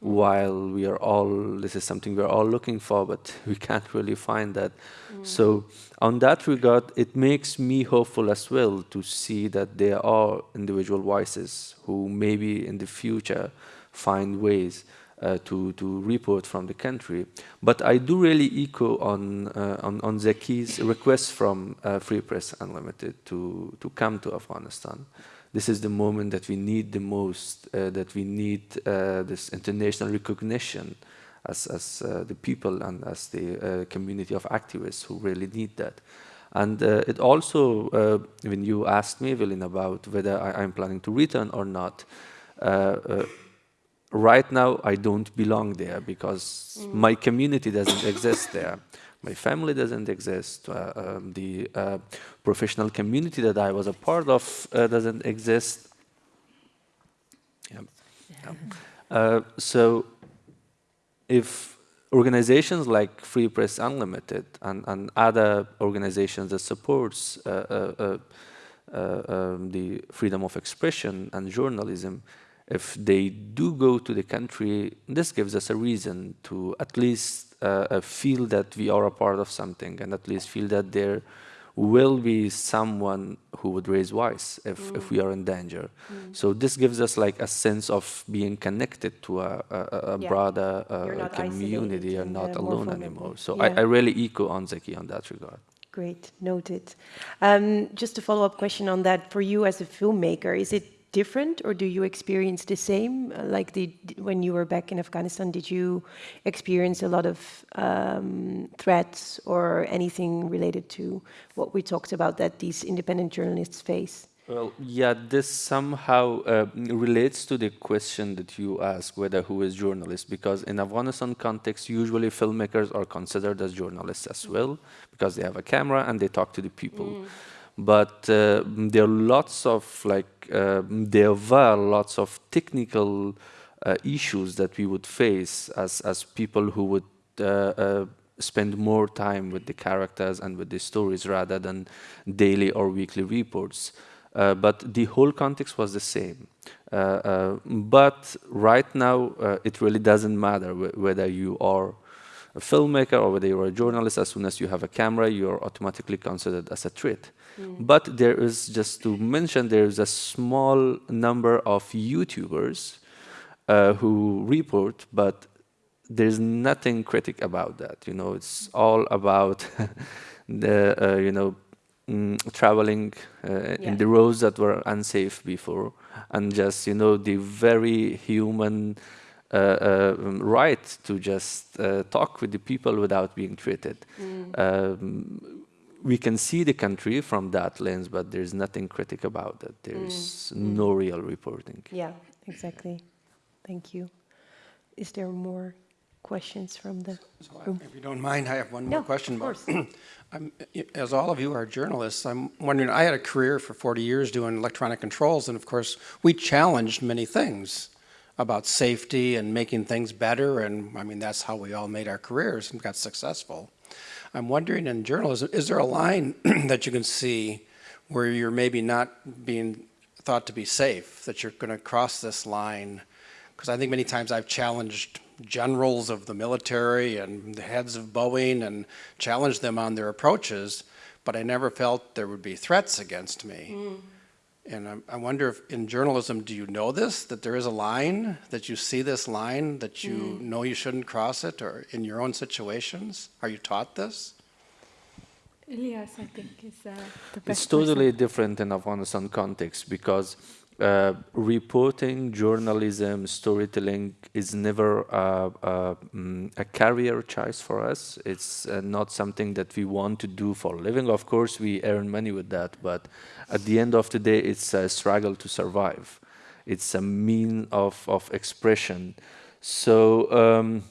while we are all, this is something we're all looking for, but [LAUGHS] we can't really find that. Mm. So on that regard, it makes me hopeful as well to see that there are individual voices who maybe in the future find ways uh, to, to report from the country. But I do really echo on, uh, on, on Zaki's request from uh, Free Press Unlimited to, to come to Afghanistan this is the moment that we need the most, uh, that we need uh, this international recognition as, as uh, the people and as the uh, community of activists who really need that. And uh, it also, uh, when you asked me, Evelyn, about whether I, am planning to return or not, right now I don't belong there because mm. my community doesn't exist there my family doesn't exist, uh, um, the uh, professional community that I was a part of uh, doesn't exist. Yeah. Yeah. Uh, so if organizations like Free Press Unlimited and, and other organizations that supports uh, uh, uh, um, the freedom of expression and journalism, if they do go to the country, this gives us a reason to at least feel that we are a part of something and at least feel that there will be someone who would raise voice if, mm. if we are in danger. Mm. So this gives us like a sense of being connected to a, a, a yeah. broader uh, community. You're not alone anymore. So yeah. I, I, really echo on Zaki on that regard. Great, noted. Um, just a follow-up question on that. For you as a filmmaker, is it different or do you experience the same? Uh, like the, when you were back in Afghanistan, did you experience a lot of um, threats or anything related to what we talked about that these independent journalists face? Well, yeah, this somehow uh, relates to the question that you ask, whether who is journalist, because in Afghanistan context, usually filmmakers are considered as journalists as well, because they have a camera and they talk to the people. Mm but uh, there are lots of like uh, there were lots of technical uh, issues that we would face as as people who would uh, uh, spend more time with the characters and with the stories rather than daily or weekly reports. Uh, but the whole context was the same. but right now, it really doesn't matter whether you are a filmmaker or whether you're a journalist, as soon as you have a camera, you're automatically considered as a threat. Mm. But there is, just to mention, there is a small number of YouTubers uh, who report, but there's nothing critic about that. You know, it's all about [LAUGHS] the, uh, you know, mm, traveling uh, yeah. in the roads that were unsafe before, and just, you know, the very human uh, uh, right to just uh, talk with the people without being treated. Mm. Um, we can see the country from that lens, but there's nothing critic about it. There's mm. no real reporting. Yeah, exactly. Thank you. Is there more questions from the so room? If you don't mind, I have one more question. Of course. [CLEARS THROAT] as all of you are journalists, I'm wondering, I had a career for 40 years doing electronic controls, and of course, we challenged many things about safety and making things better, and I mean, that's how we all made our careers and got successful. I'm wondering in journalism, is there a line [CLEARS THROAT] that you can see where you're maybe not being thought to be safe, that you're going to cross this line? Because I think many times I've challenged generals of the military and the heads of Boeing and challenged them on their approaches, but I never felt there would be threats against me. Mm. And I, I, wonder if in journalism, do you know this, that there is a line, that you see this line, that you mm. know you shouldn't cross it, or in your own situations? Are you taught this? Elias, I think, is uh, the best It's totally person. different in Afghanistan context because uh, reporting, journalism, storytelling is never uh, mm, a career choice for us. It's uh, not something that we want to do for a living. Of course, we earn money with that, but at the end of the day, it's a struggle to survive. It's a mean of, of expression. So um,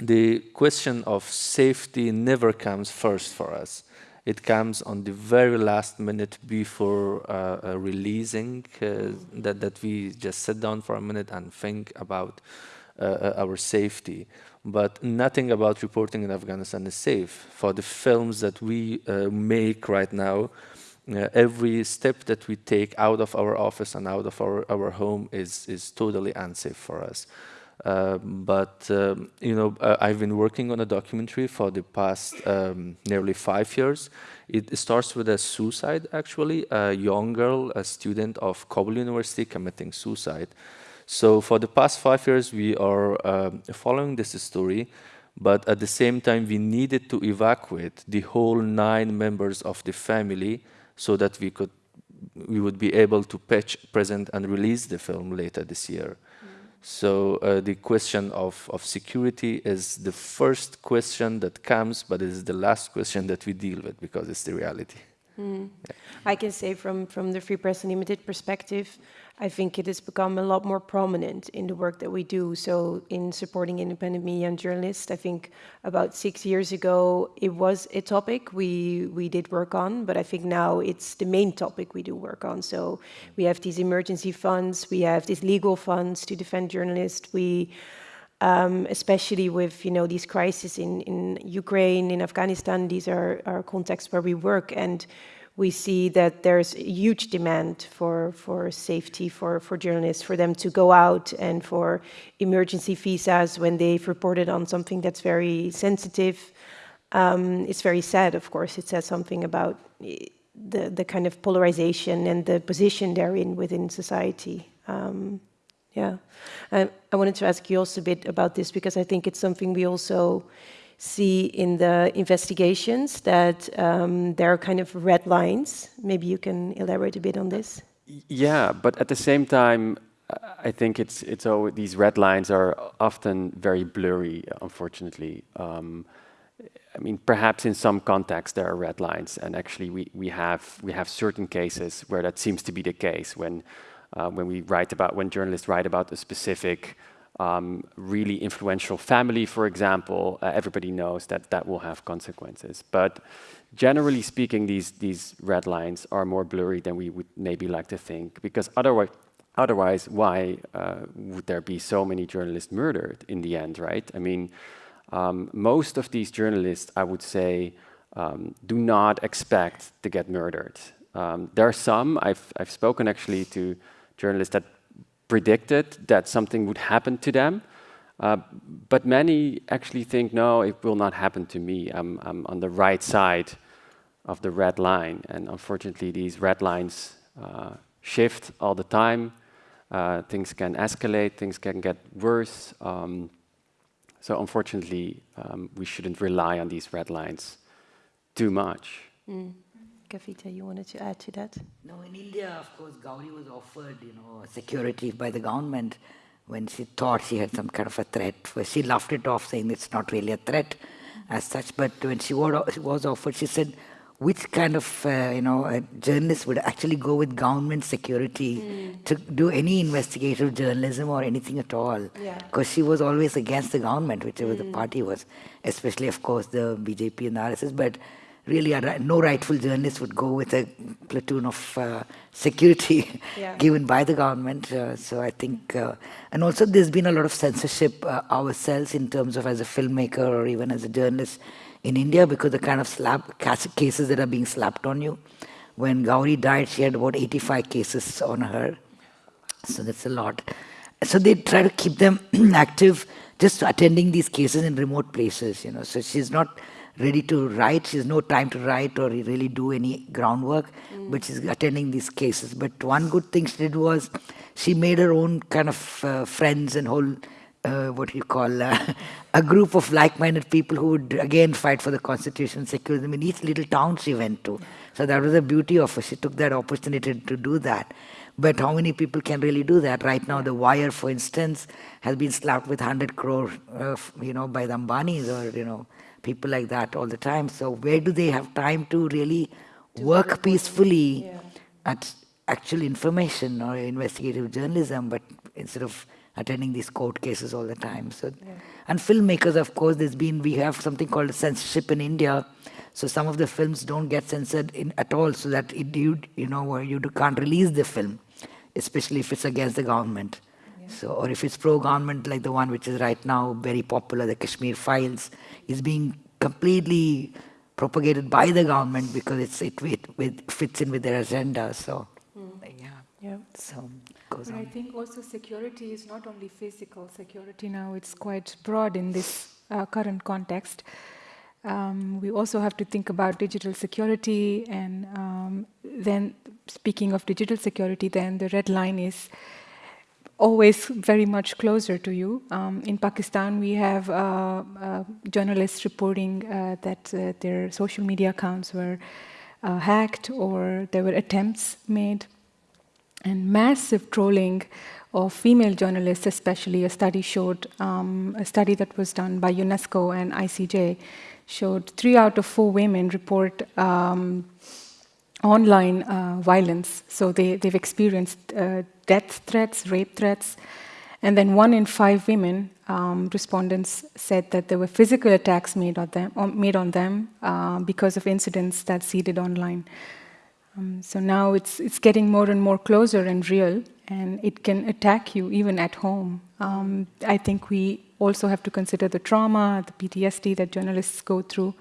the question of safety never comes first for us. It comes on the very last minute before uh, uh, releasing uh, that, that we just sit down for a minute and think about uh, uh, our safety. But nothing about reporting in Afghanistan is safe. For the films that we uh, make right now, every step that we take out of our office and out of our, our home is, is totally unsafe for us. Uh, but um, you know, uh, I've been working on a documentary for the past um, nearly five years. It starts with a suicide, actually, a young girl, a student of Kabul University, committing suicide. So for the past five years, we are um, following this story, but at the same time, we needed to evacuate the whole nine members of the family so that we could we would be able to patch, present, and release the film later this year. So uh, the question of, of security is the first question that comes, but it is the last question that we deal with because it's the reality. Mm. Yeah. I can say from, from the Free Press Unlimited perspective, I think it has become a lot more prominent in the work that we do. So in supporting independent media and journalists, I think about six years ago, it was a topic we, we did work on, but I think now it's the main topic we do work on. So we have these emergency funds, we have these legal funds to defend journalists, we um, especially with you know these crises in, in Ukraine, in Afghanistan. These are, contexts where we work, and we see that there's huge demand for, for safety for, for journalists, for them to go out and for emergency visas when they've reported on something that's very sensitive. Um, it's very sad, of course. It says something about the, the kind of polarization and the position they're in within society. Um, yeah. I, I wanted to ask you also a bit about this because I think it's something we also see in the investigations that um, there are kind of red lines. Maybe you can elaborate a bit on this. Yeah, but at the same time, I think it's it's always, these red lines are often very blurry, unfortunately. Um, I mean, perhaps in some contexts there are red lines, and actually we, we have we have certain cases where that seems to be the case when uh, when we write about when journalists write about a specific um, really influential family, for example, uh, everybody knows that that will have consequences. But generally speaking, these these red lines are more blurry than we would maybe like to think, because otherwise. Otherwise, why uh, would there be so many journalists murdered in the end, right? I mean, um, most of these journalists, I would say, um, do not expect to get murdered. Um, there are some, I've, I've spoken actually to journalists that predicted that something would happen to them, uh, but many actually think, no, it will not happen to me. I'm, I'm, on the right side of the red line, and unfortunately these red lines uh, shift all the time. Uh, things can escalate, things can get worse. Um, so unfortunately, um, we shouldn't rely on these red lines too much. Mm. Kavita, you wanted to add to that? No, in India, of course, Gauri was offered, you know, security by the government when she thought she had some kind of a threat. She laughed it off, saying it's not really a threat as such. But when she was offered, she said, which kind of uh, you know journalist would actually go with government security mm. to do any investigative journalism or anything at all because yeah. she was always against the government whichever mm. the party was especially of course the bjp and the rss but really a, no rightful journalist would go with a platoon of uh, security yeah. [LAUGHS] given by the government uh, so i think uh, and also there's been a lot of censorship uh, ourselves in terms of as a filmmaker or even as a journalist in India because the kind of SLAPP cases that are being slapped on you. When Gauri died, she had about 85 cases on her. So that's a lot. So they try to keep them [CLEARS THROAT] active, just attending these cases in remote places, you know. So she's not ready to write. She has no time to write or really do any groundwork, mm. but she's attending these cases. But one good thing she did was she made her own kind of uh, friends and whole uh, what you call uh, [LAUGHS] a group of like-minded people who would again fight for the constitution, secularism in each little town she went to. So that was the beauty of her. She took that opportunity to do that. But how many people can really do that? Right now, The Wire, for instance, has been slapped with 100 crore, uh, you know, by the Ambanis or, you know, people like that all the time. So where do they have time to really work peacefully yeah. at actual information or investigative journalism, but instead of attending these court cases all the time. So, yeah. and filmmakers, of course, there's been we have something called censorship in India. So some of the films don't get censored in, at all, so that it, you you know you can't release the film, especially if it's against the government. So, or if it's pro-government, like the one which is right now very popular, the Kashmir Files, is being completely propagated by the government because it's, it, it, it fits in with their agenda. So, mm. yeah. yeah. So goes but on. I think also security is not only physical security now, it's quite broad in this uh, current context. Um, we also have to think about digital security and um, then speaking of digital security, then the red line is always very much closer to you. Um, in Pakistan, we have uh, uh, journalists reporting uh, that uh, their social media accounts were uh, hacked or there were attempts made and massive trolling of female journalists, especially a study showed, um, a study that was done by UNESCO and ICJ showed three out of four women report um, online uh, violence. So they, they've experienced uh, death threats, rape threats, and then one in five women um, respondents said that there were physical attacks made on them, made on them uh, because of incidents that seeded online. Um, so now it's, it's getting more and more closer and real, and it can attack you even at home. Um, I think we also have to consider the trauma, the PTSD that journalists go through.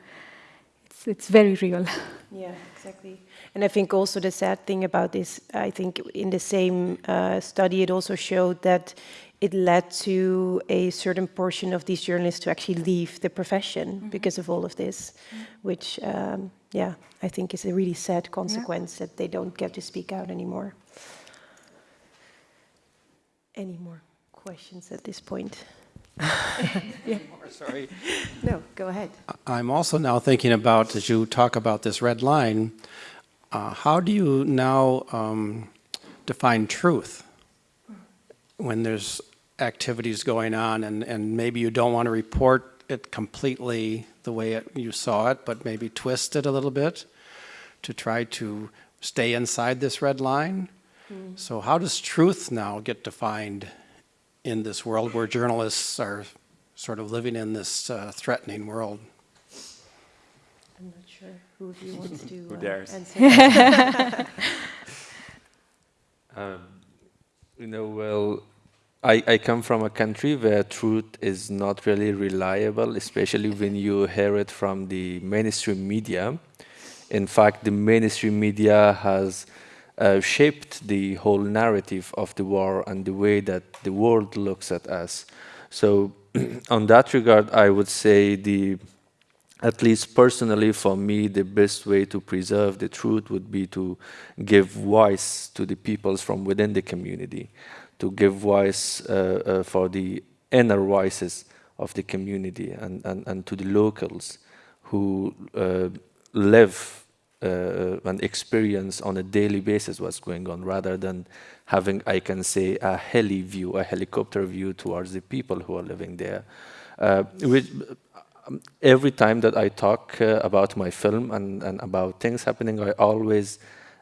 It's, it's very real. [LAUGHS] Yeah, exactly. And I think also the sad thing about this, I think in the same uh, study, it also showed that it led to a certain portion of these journalists to actually leave the profession mm -hmm. because of all of this, mm -hmm. which, um, yeah, I think is a really sad consequence yeah. that they don't get to speak out anymore. Any more questions at this point? [LAUGHS] yeah. Sorry. No, go ahead. I'm also now thinking about, as you talk about this red line, uh, how do you now um, define truth when there's activities going on and, and maybe you don't want to report it completely the way it, you saw it, but maybe twist it a little bit to try to stay inside this red line? Mm. So how does truth now get defined in this world where journalists are sort of living in this uh, threatening world. I'm not sure who of you wants to [LAUGHS] who uh, dares. answer. [LAUGHS] um, you know, well, I, I come from a country where truth is not really reliable, especially when you hear it from the mainstream media. In fact, the mainstream media has uh, shaped the whole narrative of the war and the way that the world looks at us. So [CLEARS THROAT] on that regard, I would say the, at least personally for me, the best way to preserve the truth would be to give voice to the peoples from within the community, to give voice uh, uh, for the inner voices of the community and, and, and to the locals who uh, live uh, an experience on a daily basis what's going on rather than having, I can say, a heli view, a helicopter view towards the people who are living there. Uh, which, every time that I talk uh, about my film and, and, about things happening, I always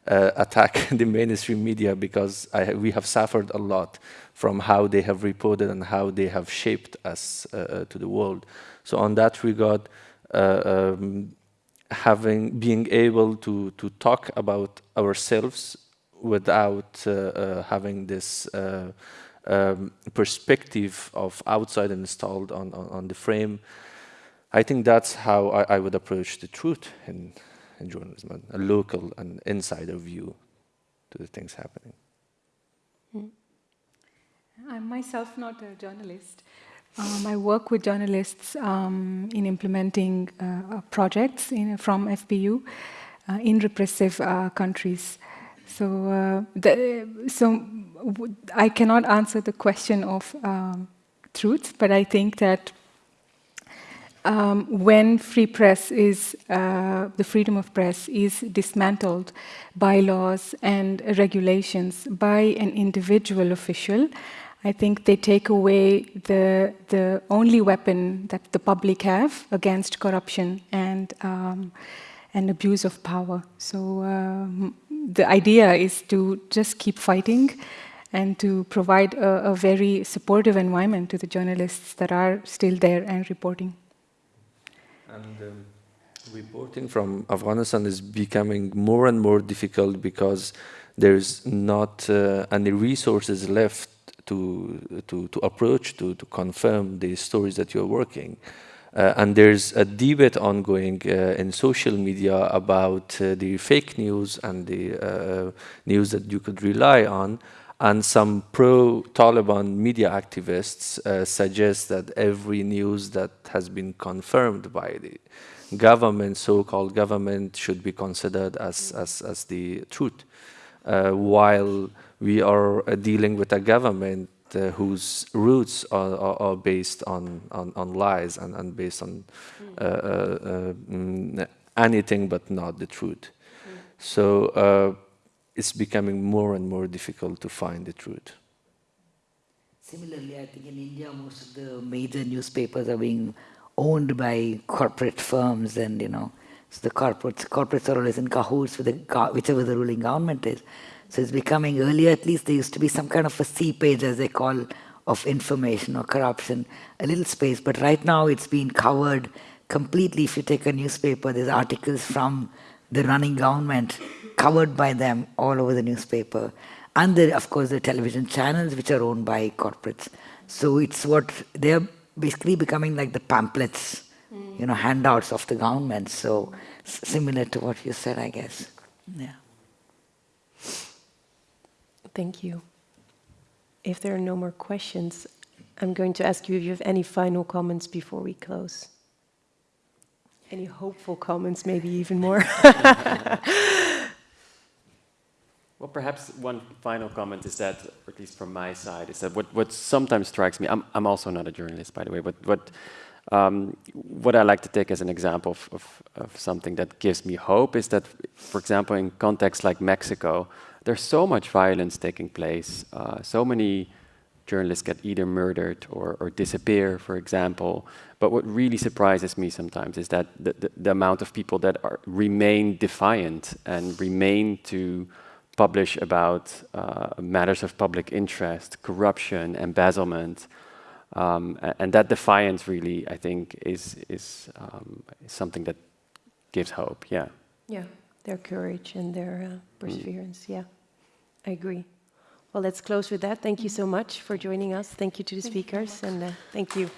uh, attack [LAUGHS] the mainstream media because I, we have suffered a lot from how they have reported and how they have shaped us uh, uh, to the world. So on that regard, um, having being able to to talk about ourselves without uh, uh, having this uh, um, perspective of outside installed on, on, on the frame. I think that's how I, I would approach the truth in, in journalism, a local and insider view to the things happening. Mm. I'm myself not a journalist, um, I work with journalists um, in implementing uh, uh projects in, from FPU uh, in repressive uh, countries. So, uh, the, so I cannot answer the question of um, truth, but I think that um, when free press is, uh, the freedom of press is dismantled by laws and regulations by an individual official, I think they take away the, the only weapon that the public have against corruption and, um, and abuse of power. So um, the idea is to just keep fighting and to provide a, a, very supportive environment to the journalists that are still there and reporting. And um, reporting from Afghanistan is becoming more and more difficult because there's not uh, any resources left to, to, to approach, to, to confirm the stories that you're working. Uh, and there's a debate ongoing uh, in social media about uh, the fake news and the uh, news that you could rely on. And some pro-Taliban media activists uh, suggest that every news that has been confirmed by the government, so-called government, should be considered as, as, as the truth. Uh, while we are uh, dealing with a government uh, whose roots are, are, are, based on, on, on lies and, and based on uh, uh, mm, anything but not the truth. Mm. So uh, it's becoming more and more difficult to find the truth. Similarly, I think in India, most of the major newspapers are being owned by corporate firms and, you know, so the corporates, corporates are always in cahoots with the, whichever the ruling government is. So it's becoming, earlier at least there used to be some kind of a C page as they call of information or corruption, a little space, but right now it's been covered completely. If you take a newspaper, there's articles from the running government covered by them all over the newspaper. And the, of course, the television channels, which are owned by corporates. So it's what they're basically becoming like the pamphlets, you know, handouts of the government. So similar to what you said, I guess. Yeah. Thank you. If there are no more questions, I'm going to ask you if you have any final comments before we close. Any hopeful comments, maybe even more. [LAUGHS] Well, perhaps one final comment is that, or at least from my side, is that what, what sometimes strikes me, I'm, I'm also not a journalist, by the way, but what, um, what I like to take as an example of, of, of something that gives me hope is that, for example, in contexts like Mexico, there's so much violence taking place, uh, so many journalists get either murdered or, or disappear, for example. But what really surprises me sometimes is that the, the, the amount of people that are, remain defiant and remain to publish about uh, matters of public interest, corruption, embezzlement. Um, and that defiance really, I think, is, is, um, is something that gives hope, yeah. Yeah, their courage and their uh, perseverance. Yeah, I agree. Well, let's close with that. Thank you so much for joining us. Thank you to the speakers, and uh, thank you.